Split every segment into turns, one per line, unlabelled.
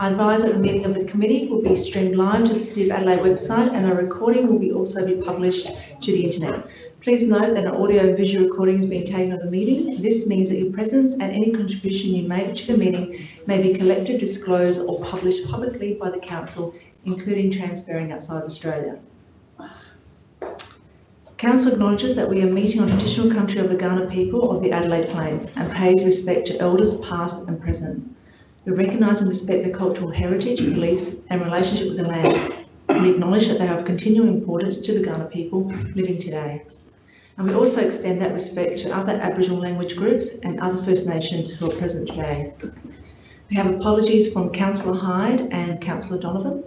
I advise that the meeting of the committee will be streamed live to the City of Adelaide website and a recording will be also be published to the internet. Please note that an audio and visual recording is being taken of the meeting. This means that your presence and any contribution you make to the meeting may be collected, disclosed or published publicly by the Council, including transferring outside Australia. Council acknowledges that we are meeting on traditional country of the Kaurna people of the Adelaide Plains and pays respect to elders past and present. We recognise and respect the cultural heritage, beliefs and relationship with the land. We acknowledge that they are of continuing importance to the Kaurna people living today. And we also extend that respect to other Aboriginal language groups and other First Nations who are present today. We have apologies from Councillor Hyde and Councillor Donovan.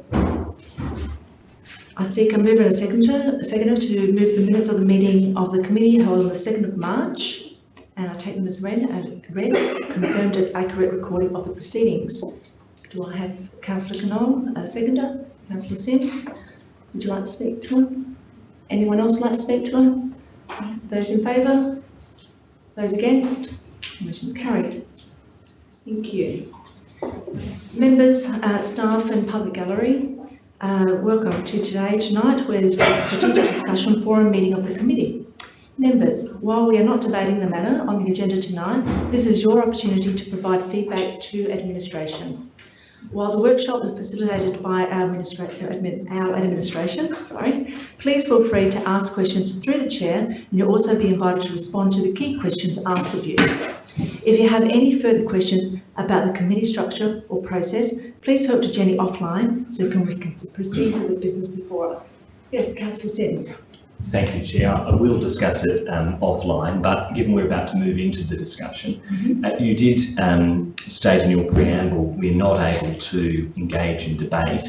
I seek a mover and a seconder, a seconder to move the minutes of the meeting of the committee held on the 2nd of March, and I take them as read, and read, confirmed as accurate recording of the proceedings. Do I have Councillor Knoll, a seconder? Councillor Simms, would you like to speak to him? Anyone else like to speak to him? Those in favour? Those against? Motion's carried. Thank you. Members, uh, staff and public gallery, uh, welcome to today, tonight, where the strategic discussion forum meeting of the committee. Members, while we are not debating the matter on the agenda tonight, this is your opportunity to provide feedback to administration. While the workshop is facilitated by our, administra our administration, sorry, please feel free to ask questions through the chair and you'll also be invited to respond to the key questions asked of you. If you have any further questions about the committee structure or process, please talk to Jenny offline so we can proceed with the business before us. Yes, Councillor Simms.
Thank you, Chair. I will discuss it um, offline, but given we're about to move into the discussion, mm -hmm. uh, you did um, state in your preamble we're not able to engage in debate,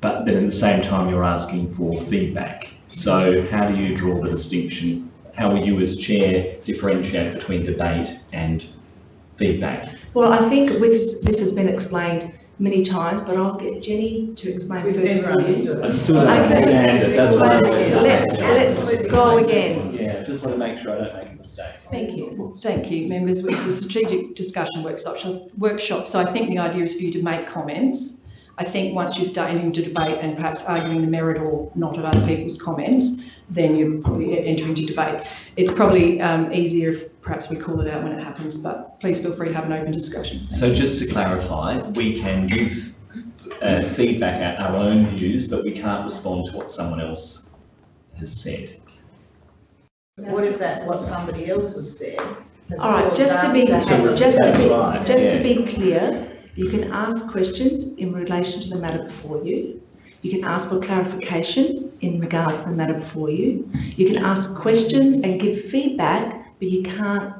but then at the same time you're asking for feedback. So how do you draw the distinction how will you as chair differentiate between debate and feedback?
Well, I think with, this has been explained many times, but I'll get Jenny to explain
We've
further
for you.
I still don't understand it, that's why.
Let's, let's go again.
Yeah, just want to make sure I don't make a mistake.
Thank you.
Thank you, members. It's a strategic discussion workshop, workshop, so I think the idea is for you to make comments I think once you start entering into debate and perhaps arguing the merit or not of other people's comments, then you're probably entering into debate. It's probably um, easier if perhaps we call it out when it happens, but please feel free to have an open discussion.
So just to clarify, we can give uh, feedback at our own views, but we can't respond to what someone else has said.
What if that what somebody else has said?
All right, just to be just to be right, just yeah. to be clear, you can ask questions in relation to the matter before you. You can ask for clarification in regards to the matter before you. You can ask questions and give feedback, but you can't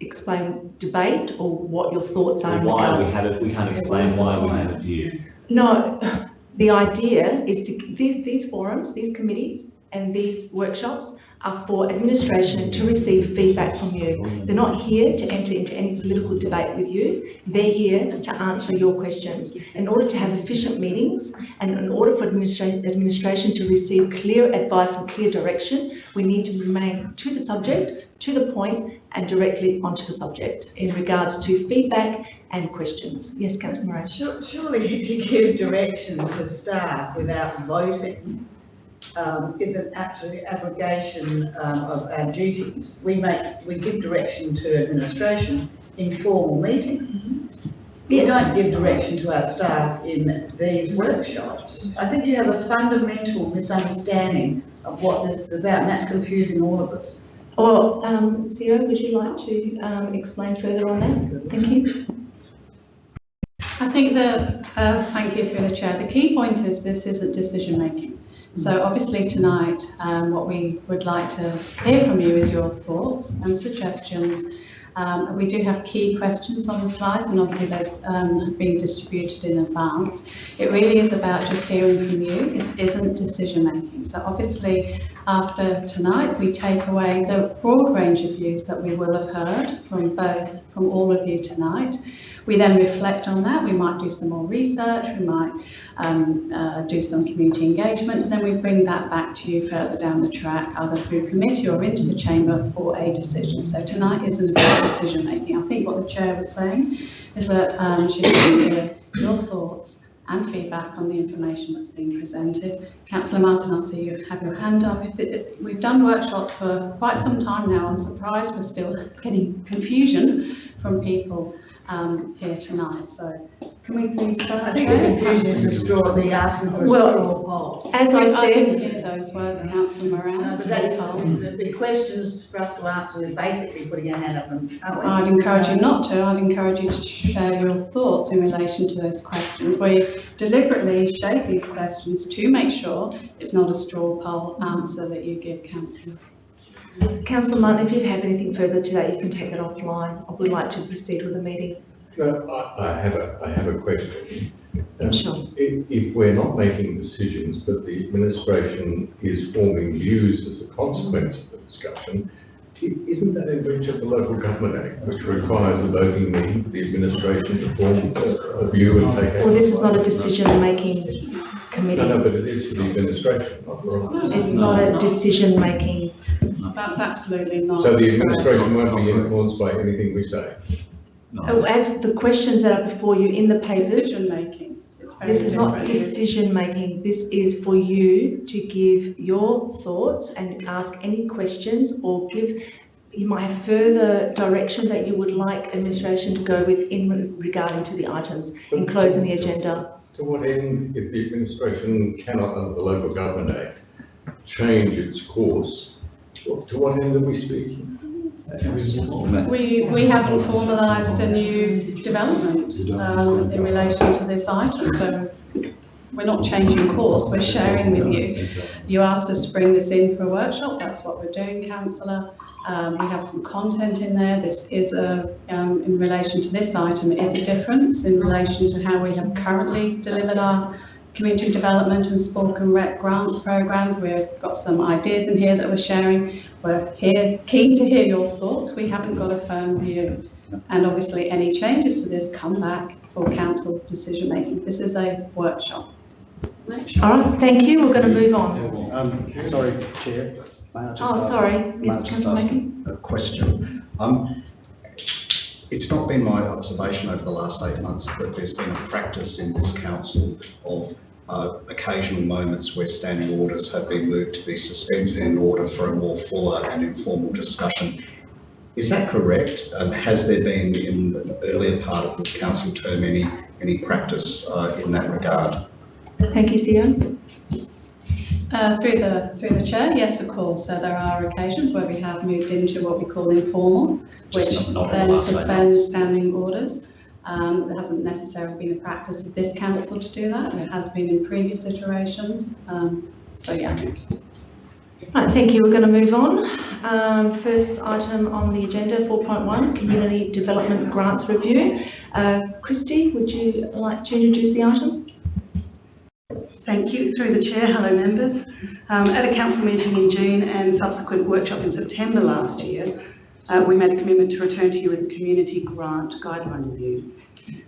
explain debate or what your thoughts are.
Or why we have it, we can't explain why we have a view.
No, the idea is to these these forums, these committees, and these workshops are for administration to receive feedback from you. They're not here to enter into any political debate with you. They're here to answer your questions. In order to have efficient meetings and in order for administra administration to receive clear advice and clear direction, we need to remain to the subject, to the point and directly onto the subject in regards to feedback and questions. Yes, Councillor Moran.
Surely you give direction to staff without voting, um, is an absolute abrogation um, of our duties. We make, we give direction to administration in formal meetings. We don't give direction to our staff in these workshops. I think you have a fundamental misunderstanding of what this is about, and that's confusing all of us.
Well, um, CEO, would you like to um, explain further on that? Thank you.
I think the, uh, thank you through the chair, the key point is this isn't decision making. So obviously tonight, um, what we would like to hear from you is your thoughts and suggestions. Um, we do have key questions on the slides and obviously those um, being distributed in advance. It really is about just hearing from you. This isn't decision making. So obviously after tonight, we take away the broad range of views that we will have heard from both, from all of you tonight. We then reflect on that. We might do some more research. We might um, uh, do some community engagement, and then we bring that back to you further down the track, either through committee or into the chamber for a decision. So tonight isn't about decision making. I think what the chair was saying is that um, she hear your thoughts and feedback on the information that's being presented. Councillor Martin, I'll see you have your hand up. We've done workshops for quite some time now. I'm surprised we're still getting confusion from people um, here tonight. So can we please start?
I think the
Chair?
confusion is a straw, the asking for a
Well-
straw poll.
As I
I didn't
said,
hear those words, councillor Moran.
Uh, no, but
straw
that
poll.
the, the questions for us to answer is basically putting your hand up and, aren't we?
I'd encourage you not to. I'd encourage you to share your thoughts in relation to those questions. We deliberately shape these questions to make sure it's not a straw poll answer that you give, councillor.
councillor Martin, if you have anything further to that, you can take that offline. I would like to proceed with the meeting.
No, I, I have a, I have a question. Um,
Sure.
If, if we're not making decisions, but the administration is forming views as a consequence of the discussion, isn't that in breach of the local government act, which requires a voting meeting for the administration to form a, a view and take action?
Well, this is not a decision-making
committee. No,
no,
but it is for the administration, not for us.
It's not a decision-making,
That's absolutely not.
So the administration won't be influenced by anything we say.
Oh, as the questions that are before you in the papers,
Decision making. It's very
this is not decision-making. This is for you to give your thoughts and ask any questions or give, you might have further direction that you would like administration to go with in re- regarding to the items in closing the agenda.
To what end, if the administration cannot, under the Local Government Act, change its course, to what end are we speaking?
We, we haven't formalised a new development um, in relation to this item, so we're not changing course, we're sharing with you. You asked us to bring this in for a workshop, that's what we're doing, councillor. Um, we have some content in there, this is a, um, in relation to this item, it is a difference in relation to how we have currently delivered our community development and sport and rec grant programmes. We've got some ideas in here that we're sharing. We're here, keen to hear your thoughts. We haven't got a firm view. And obviously, any changes to this come back for council decision making. This is a workshop.
All right, thank you. We're going to move on.
Um, sorry, Chair. May I just
Oh,
ask-
sorry,
may I
yes,
just
councillor
ask A question. Um, it's not been my observation over the last eight months that there's been a practice in this council of uh, occasional moments where standing orders have been moved to be suspended in order for a more fuller and informal discussion. Is that correct? And has there been in the earlier part of this council term any, any practice uh, in that regard?
Thank you, CEO.
Uh, through the, through the chair, yes, of course. So there are occasions where we have moved into what we call informal, which
not- not
then suspends
months.
standing orders. Um, there hasn't necessarily been a practice of this council to do that. There has been in previous iterations. Um, so yeah.
Right, thank you. We're going to move on. Um, first item on the agenda, 4.1, Community Development Grants Review. Uh, Christy, would you like to introduce the item?
Thank you. Through the chair, hello members. Um, at a council meeting in June and subsequent workshop in September last year, uh, we made a commitment to return to you with a community grant guideline review.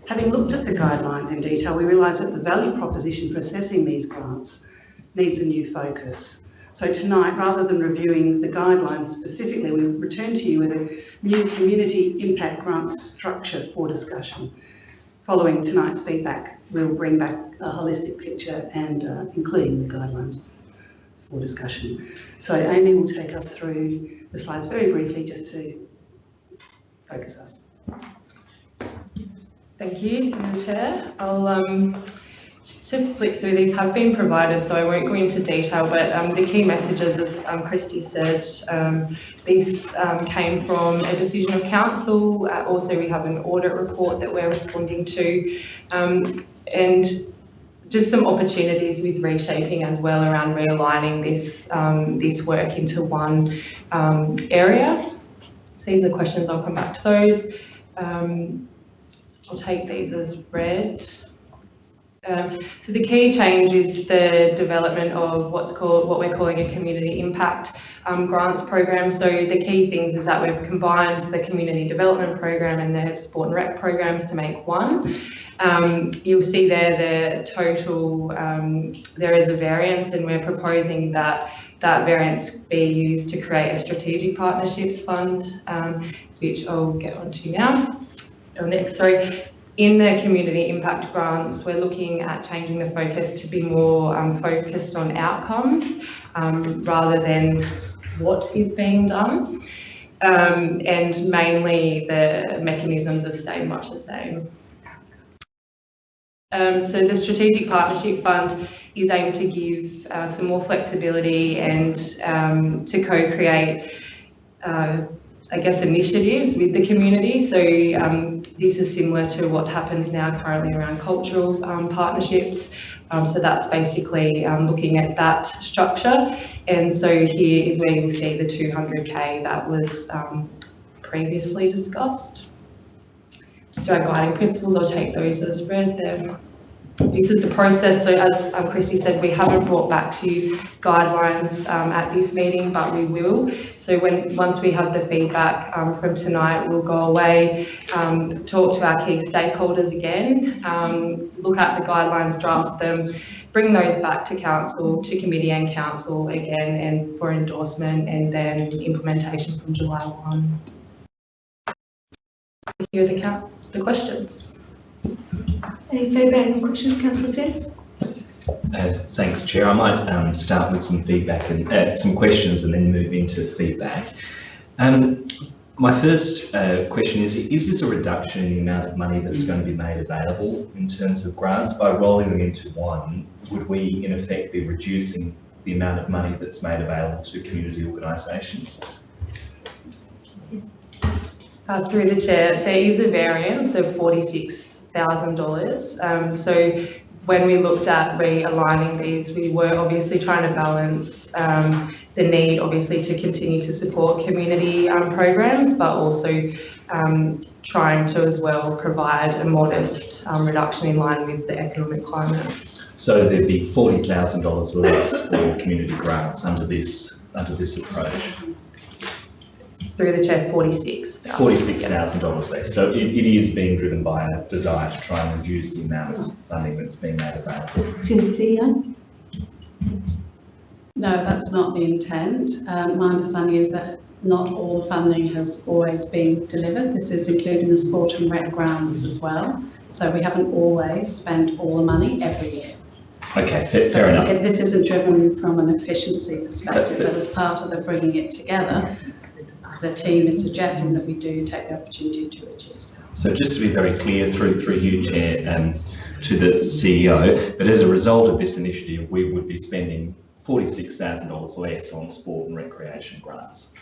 Having looked at the guidelines in detail, we realised that the value proposition for assessing these grants needs a new focus. So tonight, rather than reviewing the guidelines specifically, we've returned to you with a new community impact grant structure for discussion. Following tonight's feedback, we'll bring back a holistic picture and uh, including the guidelines for discussion. So Amy will take us through the slides very briefly just to focus us.
Thank you, chair. I'll um, to flick through these have been provided, so I won't go into detail, but um, the key messages, as um, Christy said, um, these um, came from a decision of council. Uh, also, we have an audit report that we're responding to, um, and just some opportunities with reshaping as well around realigning this um, this work into one area. So these are the questions. I'll come back to those. I'll take these as read. Um, so the key change is the development of what's called what we're calling a community impact um, grants program. So the key things is that we've combined the community development program and the sport and rec programs to make one. Um, you'll see there the total, um, there is a variance and we're proposing that that variance be used to create a strategic partnerships fund, um, which I'll get onto now. Or next, sorry. In the community impact grants, we're looking at changing the focus to be more um, focused on outcomes um, rather than what is being done. Um, and mainly the mechanisms have stayed much the same. Um, so the Strategic Partnership Fund is aimed to give uh, some more flexibility and um, to co-create, uh, I guess, initiatives with the community. So um, this is similar to what happens now currently around cultural um, partnerships. Um, so that's basically um, looking at that structure. And so here is where you'll see the 200k that was previously discussed. So our guiding principles, I'll take those as read there. This is the process. So as um, Christy said, we haven't brought back to you guidelines um, at this meeting, but we will. So when once we have the feedback um, from tonight, we'll go away, um, talk to our key stakeholders again, um, look at the guidelines, draft them, bring those back to council, to committee and council again, and for endorsement and then implementation from July 1. Here are the, the questions.
Any feedback and questions, Councillor Simms?
Uh, thanks, Chair. I might um, start with some feedback and uh, some questions and then move into feedback. Um, my first uh, question is, is this a reduction in the amount of money that's going to be made available in terms of grants? By rolling them into one, would we in effect be reducing the amount of money that's made available to community organisations?
Uh, through the chair, there is a variance of 46 $1,000. Um, so when we looked at realigning these, we were obviously trying to balance um, the need, obviously, to continue to support community um, programs, but also um, trying to as well provide a modest um, reduction in line with the economic climate.
So there'd be forty thousand dollars less for community grants under this under this approach.
Through the chair,
forty six. $46,000 less. So it, it is being driven by a desire to try and reduce the amount of funding that's being made available.
Excuse
No, that's not the intent. Um, my understanding is that not all the funding has always been delivered. This is including the sport and rec grounds as well. So we haven't always spent all the money every year.
Okay, fair,
so
fair enough.
This isn't driven from an efficiency perspective,
but,
but, but as part of the bringing it together, the team is suggesting that we do take the opportunity to reduce.
So just to be very clear through, through you, Chair, and to the CEO, that as a result of this initiative, we would be spending forty-six thousand dollars less on sport and recreation grants.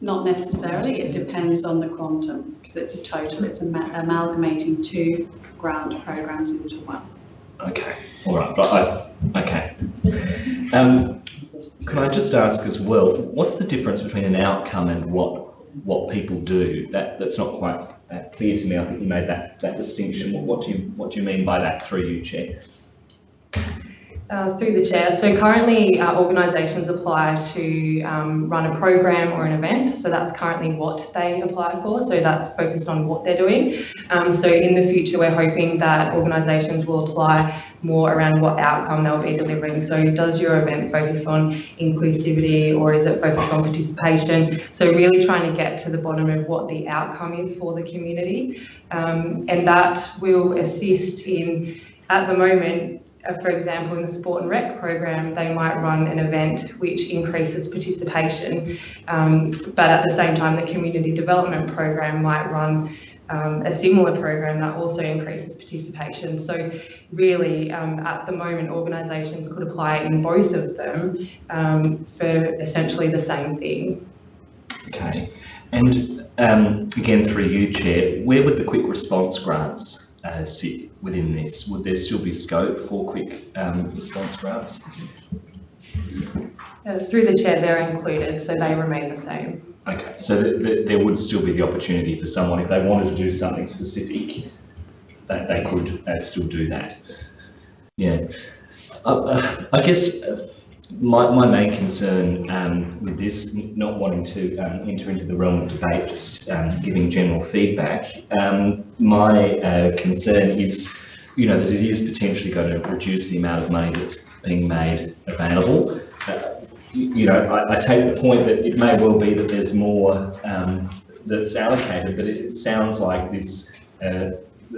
Not necessarily, it depends on the quantum, because it's a total, it's ama- amalgamating two grant programs into one.
Okay, all right, but I, okay. Um, could I just ask as well, what's the difference between an outcome and what, what people do? That, that's not quite uh, clear to me. I think you made that, that distinction. What, what do you, what do you mean by that through you, Chair?
Uh, through the chair. So currently uh, organisations apply to um, run a program or an event. So that's currently what they apply for. So that's focused on what they're doing. Um, so in the future, we're hoping that organisations will apply more around what outcome they'll be delivering. So does your event focus on inclusivity or is it focused on participation? So really trying to get to the bottom of what the outcome is for the community. Um, and that will assist in, at the moment, for example, in the sport and rec program, they might run an event which increases participation, um, but at the same time, the community development program might run um, a similar program that also increases participation. So really, um, at the moment, organisations could apply in both of them um, for essentially the same thing.
Okay, and um, again through you, Chair, where would the quick response grants uh, sit within this? Would there still be scope for quick um, response routes?
Uh, through the chair, they're included, so they remain the same.
Okay, so th- th- there would still be the opportunity for someone if they wanted to do something specific that they could uh, still do that. Yeah, uh, I guess uh, my, my main concern um, with this, not wanting to um, enter into the realm of debate, just um, giving general feedback, um, my uh, concern is, you know, that it is potentially going to reduce the amount of money that's being made available. Uh, you know, I, I take the point that it may well be that there's more um, that's allocated, but it, it sounds like this, uh,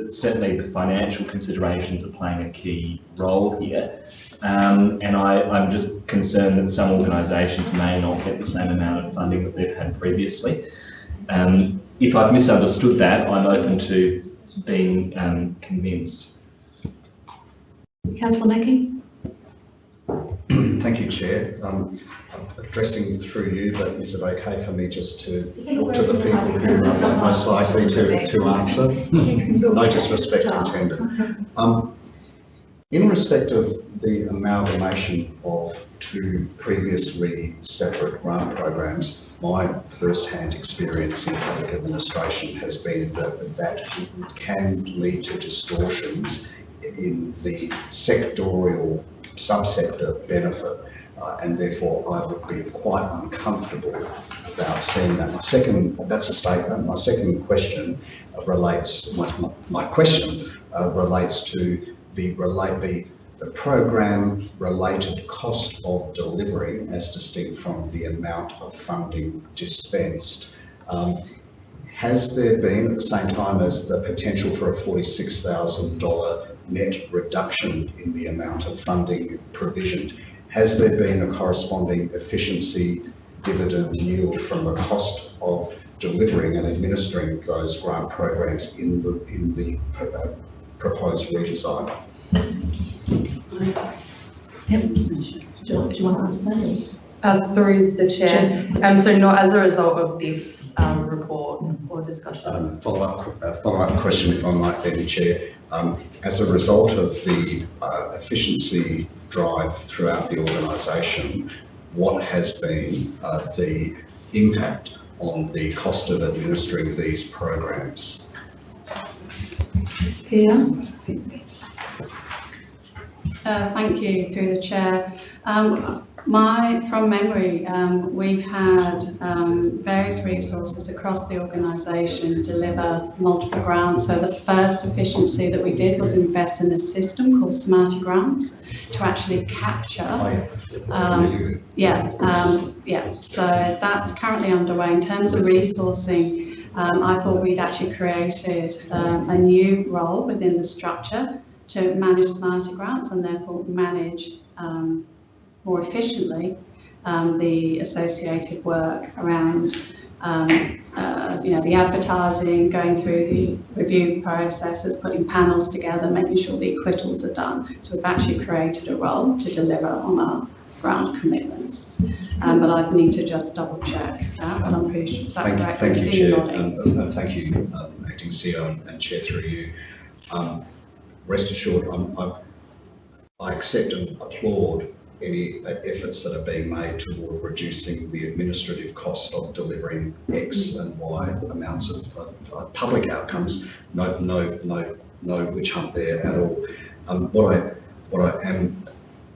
certainly the financial considerations are playing a key role here. Um, and I, I'm just concerned that some organisations may not get the same amount of funding that they've had previously. Um, if I've misunderstood that, I'm open to being um, convinced.
Councillor Mackie?
Thank you, Chair. Um, addressing through you, but is it okay for me just to talk to the people who are most likely to, to answer? No disrespect intended. Um, in respect of the amalgamation of two previously separate grant programs, my first-hand experience in public administration has been that that can lead to distortions in the sectorial subsector benefit. Uh, and therefore I would be quite uncomfortable about seeing that. My second, that's a statement. My second question relates, my, my question uh, relates to the relate the the program related cost of delivery as distinct from the amount of funding dispensed. Um, has there been at the same time as the potential for a $46,000 net reduction in the amount of funding provisioned, has there been a corresponding efficiency dividend yield from the cost of delivering and administering those grant programs in the in the uh, proposed redesign?
Do you, do you want to answer that?
Uh, through the chair, um, so not as a result of this, um, report or discussion.
Um, follow-up, uh, follow-up question, if I might, then, Chair. Um, as a result of the uh, efficiency drive throughout the organisation, what has been uh, the impact on the cost of administering these programs?
Thea?
Uh, Thank you, through the chair. Um, My, from memory, um, we've had um, various resources across the organisation deliver multiple grants. So the first efficiency that we did was invest in a system called SmartyGrants to actually capture Um, Yeah, um, yeah, so that's currently underway. In terms of resourcing, um, I thought we'd actually created um, a new role within the structure to manage SmartyGrants and therefore manage um, more efficiently um, the associated work around um, uh, you know, the advertising, going through the review processes, putting panels together, making sure the acquittals are done. So we've actually created a role to deliver on our grant commitments. Um, but I'd need to just double check that, but I'm pretty sure, is that
Thank,
correct?
thank you, Chair, and, and thank you, um, Acting CEO and, and Chair through you. Um, rest assured, I'm, I, I accept and applaud any efforts that are being made toward reducing the administrative cost of delivering X and Y amounts of, public outcomes. No, no, no, no witch hunt there at all. Um, what I, what I am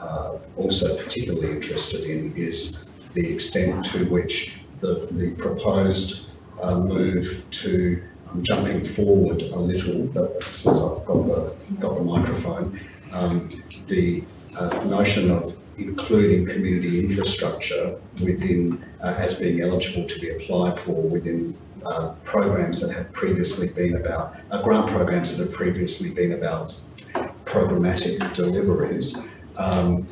uh, also particularly interested in is the extent to which the, the proposed uh, move to, I'm jumping forward a little, but since I've got the, got the microphone, um, the uh, notion of including community infrastructure within, uh, as being eligible to be applied for within uh, programs that have previously been about, uh, grant programs that have previously been about programmatic deliveries. Um,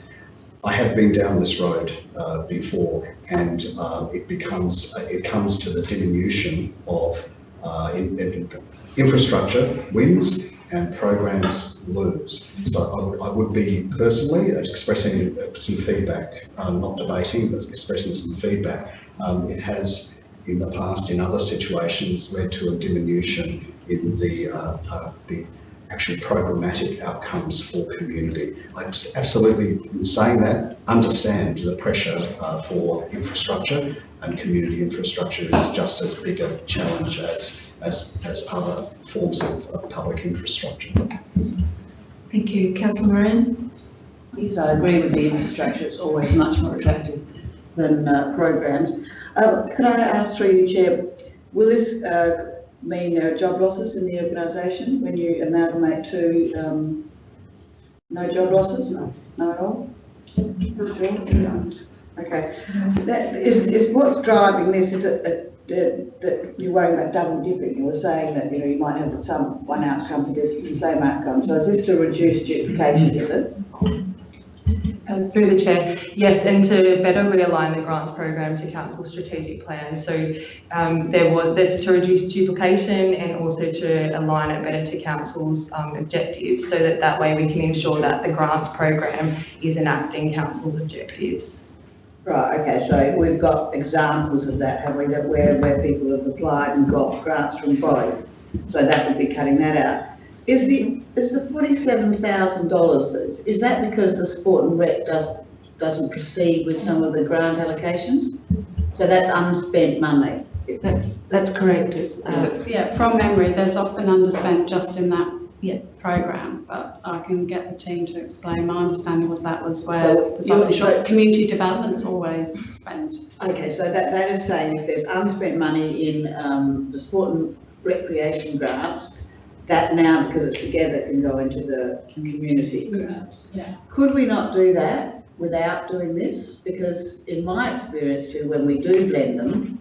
I have been down this road uh, before, and uh, it becomes it comes to the diminution of uh, in, in infrastructure wins and programs lose. So I would, I would be personally expressing some feedback, um, not debating, but expressing some feedback. Um, it has in the past, in other situations, led to a diminution in the uh, uh, the actually programmatic outcomes for community. I just absolutely, in saying that, understand the pressure uh, for infrastructure and community infrastructure is just as big a challenge as, as, as other forms of, of public infrastructure.
Thank you. Councillor Moran?
Yes, I agree with the infrastructure, it's always much more attractive than uh, programs. Uh, Could I ask through you, Chair, will this uh, mean there are job losses in the organisation when you amalgamate two, um, no job losses? No, no at all? Sure? Okay, that is, is what's driving this, is it uh, that, that you're worrying about double dipping? You were saying that, you know, you might have the some, one outcome for this, it's the same outcome, so is this to reduce duplication, is it?
And through the chair, yes, and to better realign the grants program to council strategic plan. So um, there was that's to reduce duplication and also to align it better to council's um, objectives, so that that way we can ensure that the grants program is enacting council's objectives.
Right, okay, so we've got examples of that, have we, that where, where people have applied and got grants from both? So that would be cutting that out. Is the, is the forty-seven thousand dollars, is that because the sport and rec does, doesn't proceed with some of the grant allocations? So that's unspent money?
That's, that's correct. It's, uh,
So, yeah, from memory, there's often underspent just in that
Yeah.
program, but I can get the team to explain. My understanding was that was where
So you're-
often short, community development's always spent.
Okay, so that, that is saying if there's unspent money in, um, the sport and recreation grants, that now, because it's together, can go into the community grants.
Yeah.
Could we not do that without doing this? Because in my experience too, when we do blend them,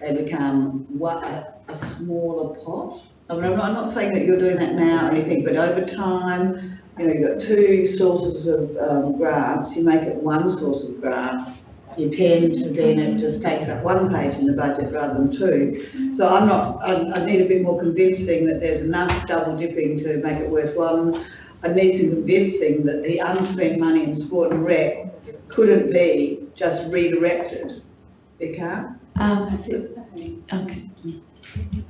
they become what, a, a smaller pot. I mean, I'm not, I'm not saying that you're doing that now or anything, but over time, you know, you've got two sources of, um, grants, you make it one source of grant, you tend to then, it just takes up one page in the budget rather than two. So I'm not, I, I need a bit more convincing that there's enough double dipping to make it worthwhile. I need some convincing that the unspent money in sport and rec couldn't be just redirected. It can't?
um, okay.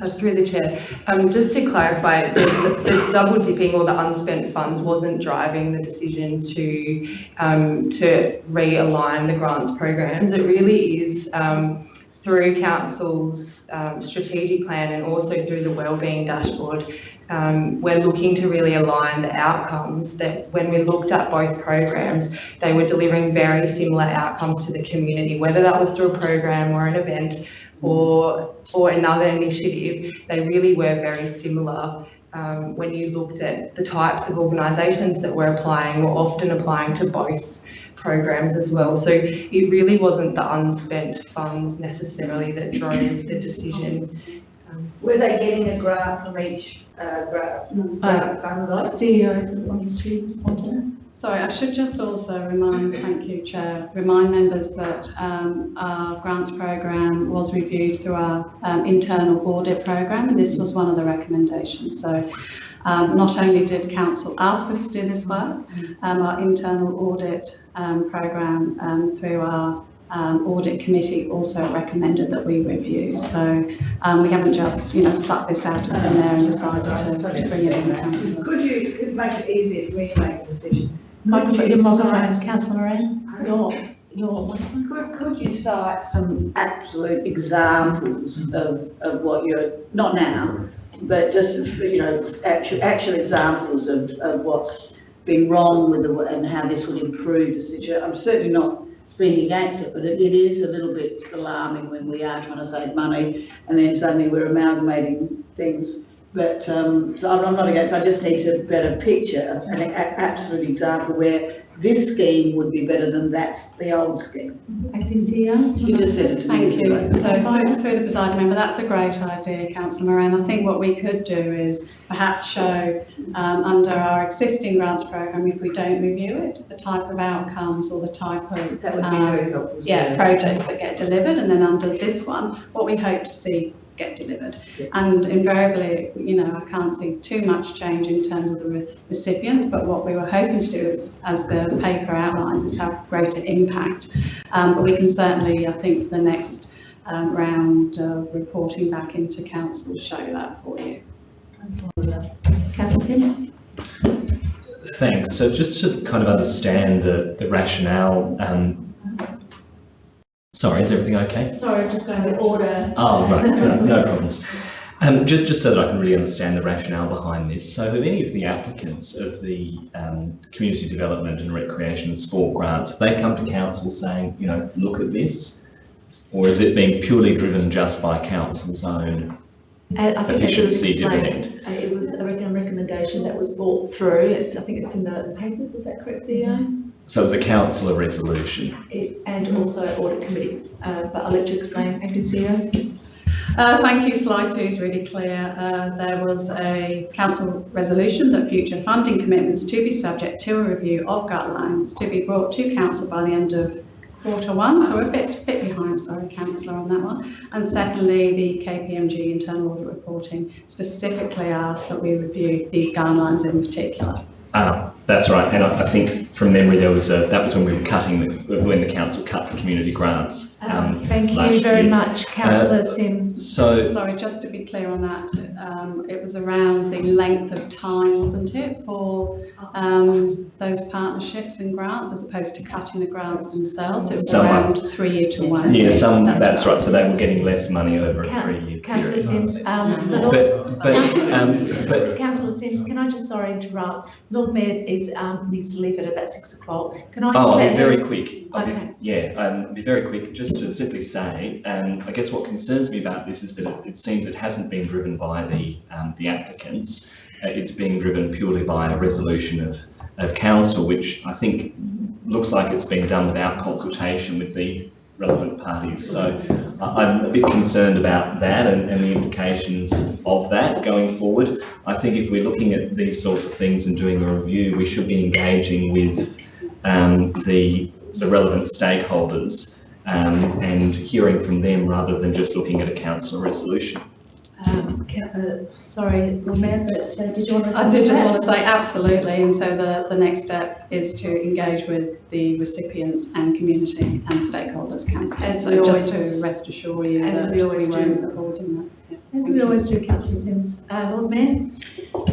Uh, through the chair, um, just to clarify, the, double dipping or the unspent funds wasn't driving the decision to um, to realign the grants programs. It really is um, through council's um, strategic plan and also through the wellbeing dashboard. Um, we're looking to really align the outcomes that when we looked at both programs, they were delivering very similar outcomes to the community, whether that was through a program or an event or or another initiative, they really were very similar. Um, when you looked at the types of organisations that were applying, were often applying to both programs as well. So it really wasn't the unspent funds necessarily that drove the decision.
Were they getting a grant from each, uh, grant, grant fund though?
CEO is wanting to respond to that.
Sorry, I should just also remind, thank you, Chair, remind members that um, our grants programme was reviewed through our um, internal audit programme, and this was one of the recommendations. So um, not only did Council ask us to do this work, um, our internal audit um, programme um, through our um, audit committee also recommended that we review. So um, we haven't just, you know, plucked this out of thin air and decided to, to bring it in, Councillor.
Could you, could make it easier for me to make a decision?
Microphone, your
you
microphone,
cite-
councillor Moran, your, your
Could, could you cite some absolute examples of, of what you're, not now, but just, you know, actual, actual examples of, of what's been wrong with the, and how this would improve the situation? I'm certainly not being against it, but it, it is a little bit alarming when we are trying to save money and then suddenly we're amalgamating things. But, um, so I'm I'm not against, I just need a better picture an a- absolute example where this scheme would be better than that's the old scheme.
acting CEO.
You just said it to me.
Thank you. So through, through the presiding member, that's a great idea, councillor Moran. I think what we could do is perhaps show um, under our existing grants programme, if we don't review it, the type of outcomes or the type of
That would be
um,
very helpful.
yeah, projects that get delivered, and then under this one, what we hope to see get delivered. And invariably, you know, I can't see too much change in terms of the re- recipients, but what we were hoping to do is, as the paper outlines, is have greater impact. Um, but we can certainly, I think, for the next um, round of reporting back into council, show that for you.
Councillor Simms.
Thanks. So just to kind of understand the, the rationale, um, sorry, is everything okay?
Sorry, I'm just going to order.
Oh, right, no, no problems. Um, just, just so that I can really understand the rationale behind this. So have any of the applicants of the um, community development and recreation and sport grants, have they come to council saying, you know, look at this? Or is it being purely driven just by council's own?
I I think it was
Efficiency dividend.
it was a recommendation that was brought through. It's, I think it's in the papers, is that correct, CEO?
So it was a councillor resolution.
It- And also audit committee, uh, but I'll let you explain, acting CEO.
Uh, thank you. Slide two is really clear. Uh, there was a council resolution that future funding commitments to be subject to a review of guidelines to be brought to council by the end of quarter one. So we're a bit, bit behind, sorry, councillor, on that one. And secondly, the KPMG internal audit reporting specifically asked that we review these guidelines in particular.
Ah, that's right. And I, I think from memory, there was a, that was when we were cutting, the, when the council cut the community grants.
Um, Thank you very
year.
much, councillor Simms.
So,
Sorry, just to be clear on that, um, it was around the length of time, wasn't it, for um, those partnerships and grants as opposed to cutting the grants themselves? It was
Some are-
around three year to one.
yeah, some,
That's
that's right. So they were getting less money over a three-year
Councillor
period.
Simms, um,
But, but, um, but
councillor Simms, can I just, sorry, interrupt? Lord Mayor is, um, needs to leave at about six o'clock. Can I
Oh,
just
I'll be very quick. I'll be-
Okay.
Yeah, um, I'll be very quick, just to simply say, um, I guess what concerns me about this is that it, it seems it hasn't been driven by the, um, the applicants. Uh, it's being driven purely by a resolution of, of council, which I think looks like it's been done without consultation with the relevant parties. So I- I'm a bit concerned about that and, and the implications of that going forward. I think if we're looking at these sorts of things and doing a review, we should be engaging with um, the, the relevant stakeholders um, and hearing from them rather than just looking at a council resolution.
Um, uh, sorry, Lord Mayor, but uh, did you want to
I
respond to
did just
that?
want to say absolutely, and so the, the next step is to engage with the recipients and community and stakeholders council.
As
So just
always-
to rest assure you
as
that
we always do.
won't avoiding that. Yeah,
As
thank
we
you.
always do, councillor Simms. Uh, Lord Mayor?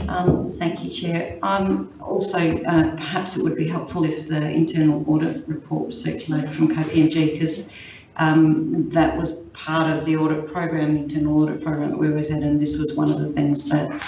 Um, Thank you, Chair. Um, Also, uh, perhaps it would be helpful if the internal audit report was circulated from KPMG because that was part of the audit program, the internal audit program that we always had, and this was one of the things that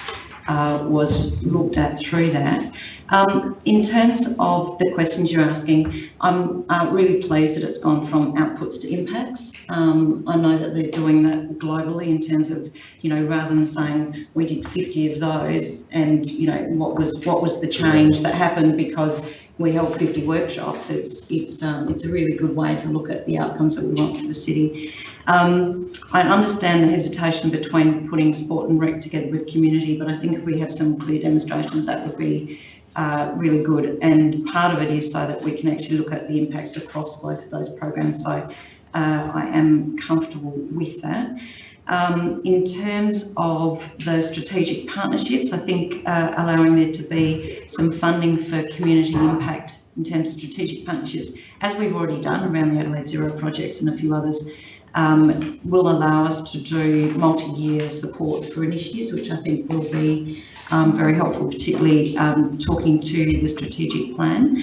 uh, was looked at through that. Um, In terms of the questions you're asking, I'm uh, really pleased that it's gone from outputs to impacts. Um, I know that they're doing that globally in terms of, you know, rather than saying we did 50 of those and, you know, what was, what was the change that happened because we held 50 workshops. It's, it's, um, it's a really good way to look at the outcomes that we want for the city. Um, I understand the hesitation between putting sport and rec together with community, but I think if we have some clear demonstrations, that would be uh, really good. And part of it is so that we can actually look at the impacts across both of those programs. So uh, I am comfortable with that. Um, in terms of the strategic partnerships, I think uh, allowing there to be some funding for community impact in terms of strategic partnerships, as we've already done around the Adelaide Zero projects and a few others, um, will allow us to do multi-year support for initiatives, which I think will be um, very helpful, particularly um, talking to the strategic plan.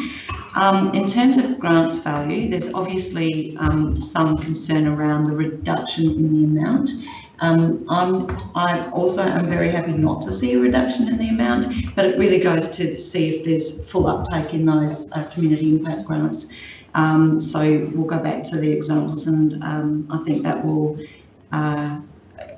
Um, in terms of grants value, there's obviously um, some concern around the reduction in the amount. Um, I'm, I also am very happy not to see a reduction in the amount, but it really goes to see if there's full uptake in those uh, community impact grants. Um, so we'll go back to the examples and I think that will uh,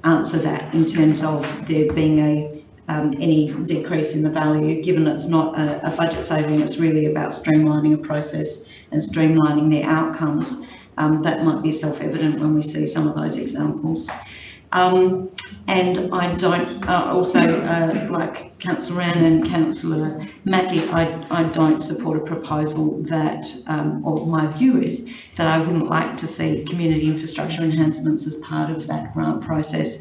answer that in terms of there being a um, any decrease in the value, given it's not a, a budget saving, it's really about streamlining a process and streamlining the outcomes. Um, that might be self-evident when we see some of those examples. Um, and I don't, uh, also, uh, like Councillor Wren and Councillor Mackie, I, I don't support a proposal that, um, or my view is that I wouldn't like to see community infrastructure enhancements as part of that grant process.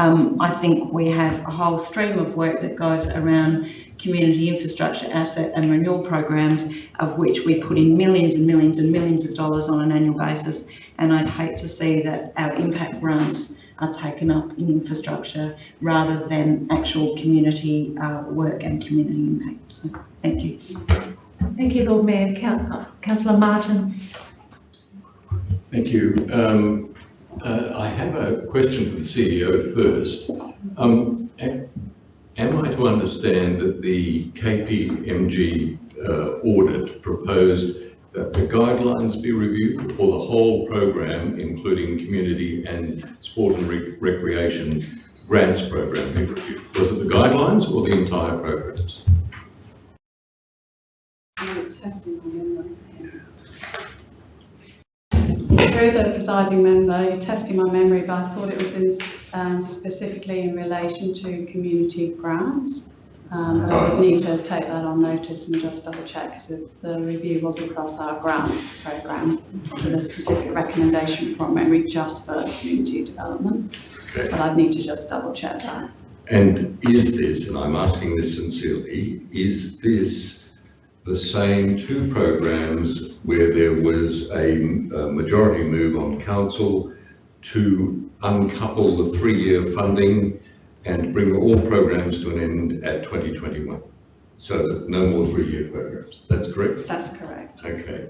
Um, I think we have a whole stream of work that goes around community infrastructure asset and renewal programs, of which we put in millions and millions and millions of dollars on an annual basis. And I'd hate to see that our impact grants are taken up in infrastructure rather than actual community uh, work and community impact. So, thank you.
Thank you, Lord Mayor. Uh, Councillor Martin.
Thank you. Um, uh, I have a question for the CEO first. Um, Am I to understand that the KPMG uh, audit proposed that the guidelines be reviewed or the whole program, including community and sport and rec- recreation grants program be reviewed? Was it the guidelines or the entire programs?
Testing my memory. Through the presiding member, you're testing my memory, but I thought it was in, um, specifically in relation to community grants. Um, but I would need to take that on notice and just double check, because the review was across our grants program with a specific recommendation from memory just for community development.
Okay.
But I'd need to just double check that.
And is this, and I'm asking this sincerely, is this the same two programs where there was a, a majority move on council to uncouple the three-year funding and bring all programs to an end at 2021? So that no more three-year programs, that's correct?
That's correct.
Okay.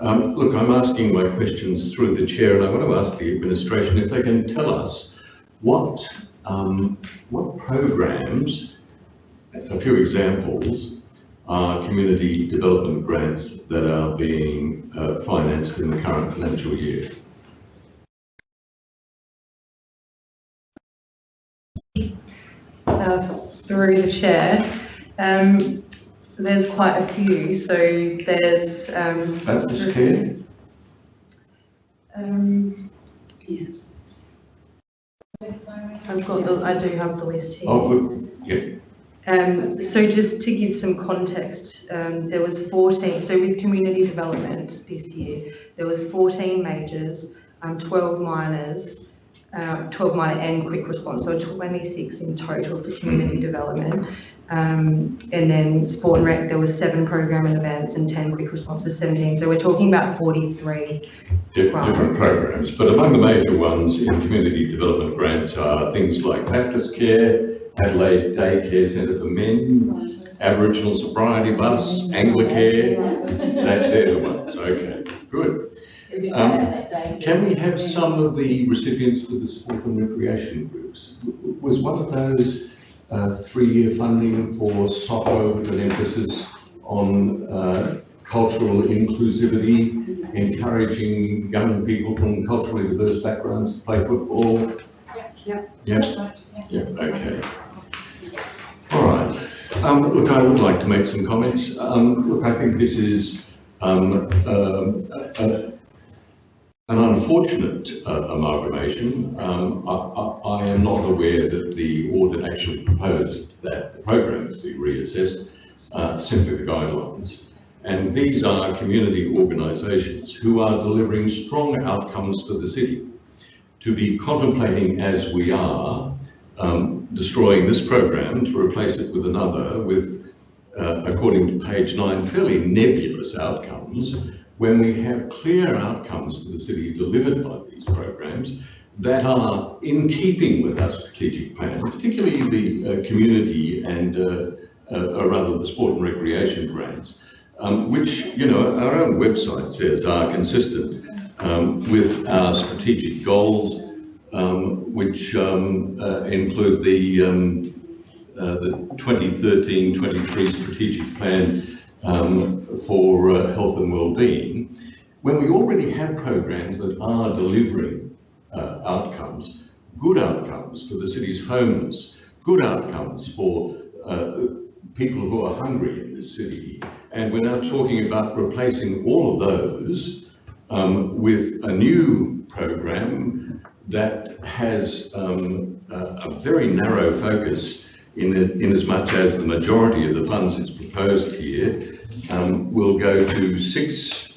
Um, look, I'm asking my questions through the chair, and I want to ask the administration if they can tell us what, um, what programs, a few examples, are community development grants that are being uh, financed in the current financial year.
uh, through the chair. Um, there's quite a few, so there's, um.
Baptist Care?
Um,
Yes.
I've got the, I do have the list here.
Oh, good, yeah,
Um, so just to give some context, um, there was 14, so with community development this year, there was 14 majors, um, 12 minors, um, 12 minor and quick response, so 26 in total for community development. Um, and then sport and rec, there was seven program and events and 10 quick responses, 17. So we're talking about 43.
di-
Right.
different programs. But among the major ones in community development grants are things like Baptist Care, Adelaide Daycare Centre for Men, Aboriginal Sobriety Bus, Anglicare, that, they're the ones, okay, good. Um, Can we have some of the recipients for the sport and recreation groups? Was one of those uh, three-year funding for soccer with an emphasis on uh, cultural inclusivity, encouraging young people from culturally diverse backgrounds to play football?
Yeah.
Yeah, yeah, okay. All right. Um, look, I would like to make some comments. Um, look, I think this is um, um, a- an unfortunate uh, amalgamation. Um, I, I, I am not aware that the audit actually proposed that the programs be reassessed, uh, simply the guidelines. And these are community organisations who are delivering strong outcomes to the city. To be contemplating as we are, um, destroying this program to replace it with another with, uh, according to page nine, fairly nebulous outcomes, when we have clear outcomes for the city delivered by these programs that are in keeping with our strategic plan, particularly the uh, community and, uh, uh, rather the sport and recreation grants, um, which, you know, our own website says are consistent um, with our strategic goals, um, which um, uh, include the, um, uh, the 2013-23 strategic plan um, for uh, health and well-being, when we already have programs that are delivering uh, outcomes, good outcomes for the city's homeless, good outcomes for uh, people who are hungry in this city, and we're now talking about replacing all of those um, with a new program that has um, a, a very narrow focus in, in as much as the majority of the funds it's proposed here um, will go to six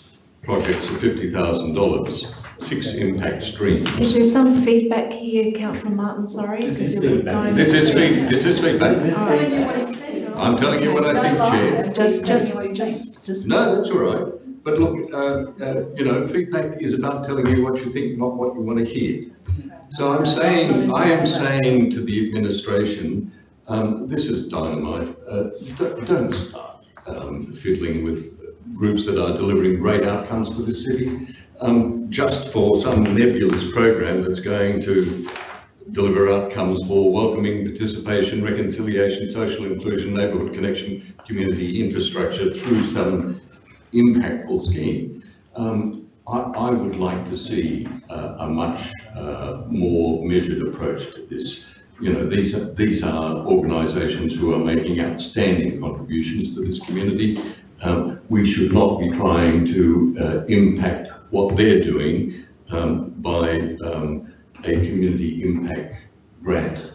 projects of $50,000, six impact streams.
Is there some feedback here, Councillor Martin, sorry?
This is
because you're
feedback.
This is feed, this is feedback.
All right.
I'm telling you what I think, Chair.
Just, just, just, just.
No, that's all right. But look, uh, uh, you know, feedback is about telling you what you think, not what you want to hear. So I'm saying, I am saying to the administration, um, this is dynamite. Uh, don't start um, fiddling with groups that are delivering great outcomes for the city um, just for some nebulous program that's going to deliver outcomes for welcoming participation, reconciliation, social inclusion, neighbourhood connection, community infrastructure through some impactful scheme. Um, I, I would like to see uh, a much uh, more measured approach to this. You know, these are, these are organisations who are making outstanding contributions to this community. Um, we should not be trying to uh, impact what they're doing um, by um, a community impact grant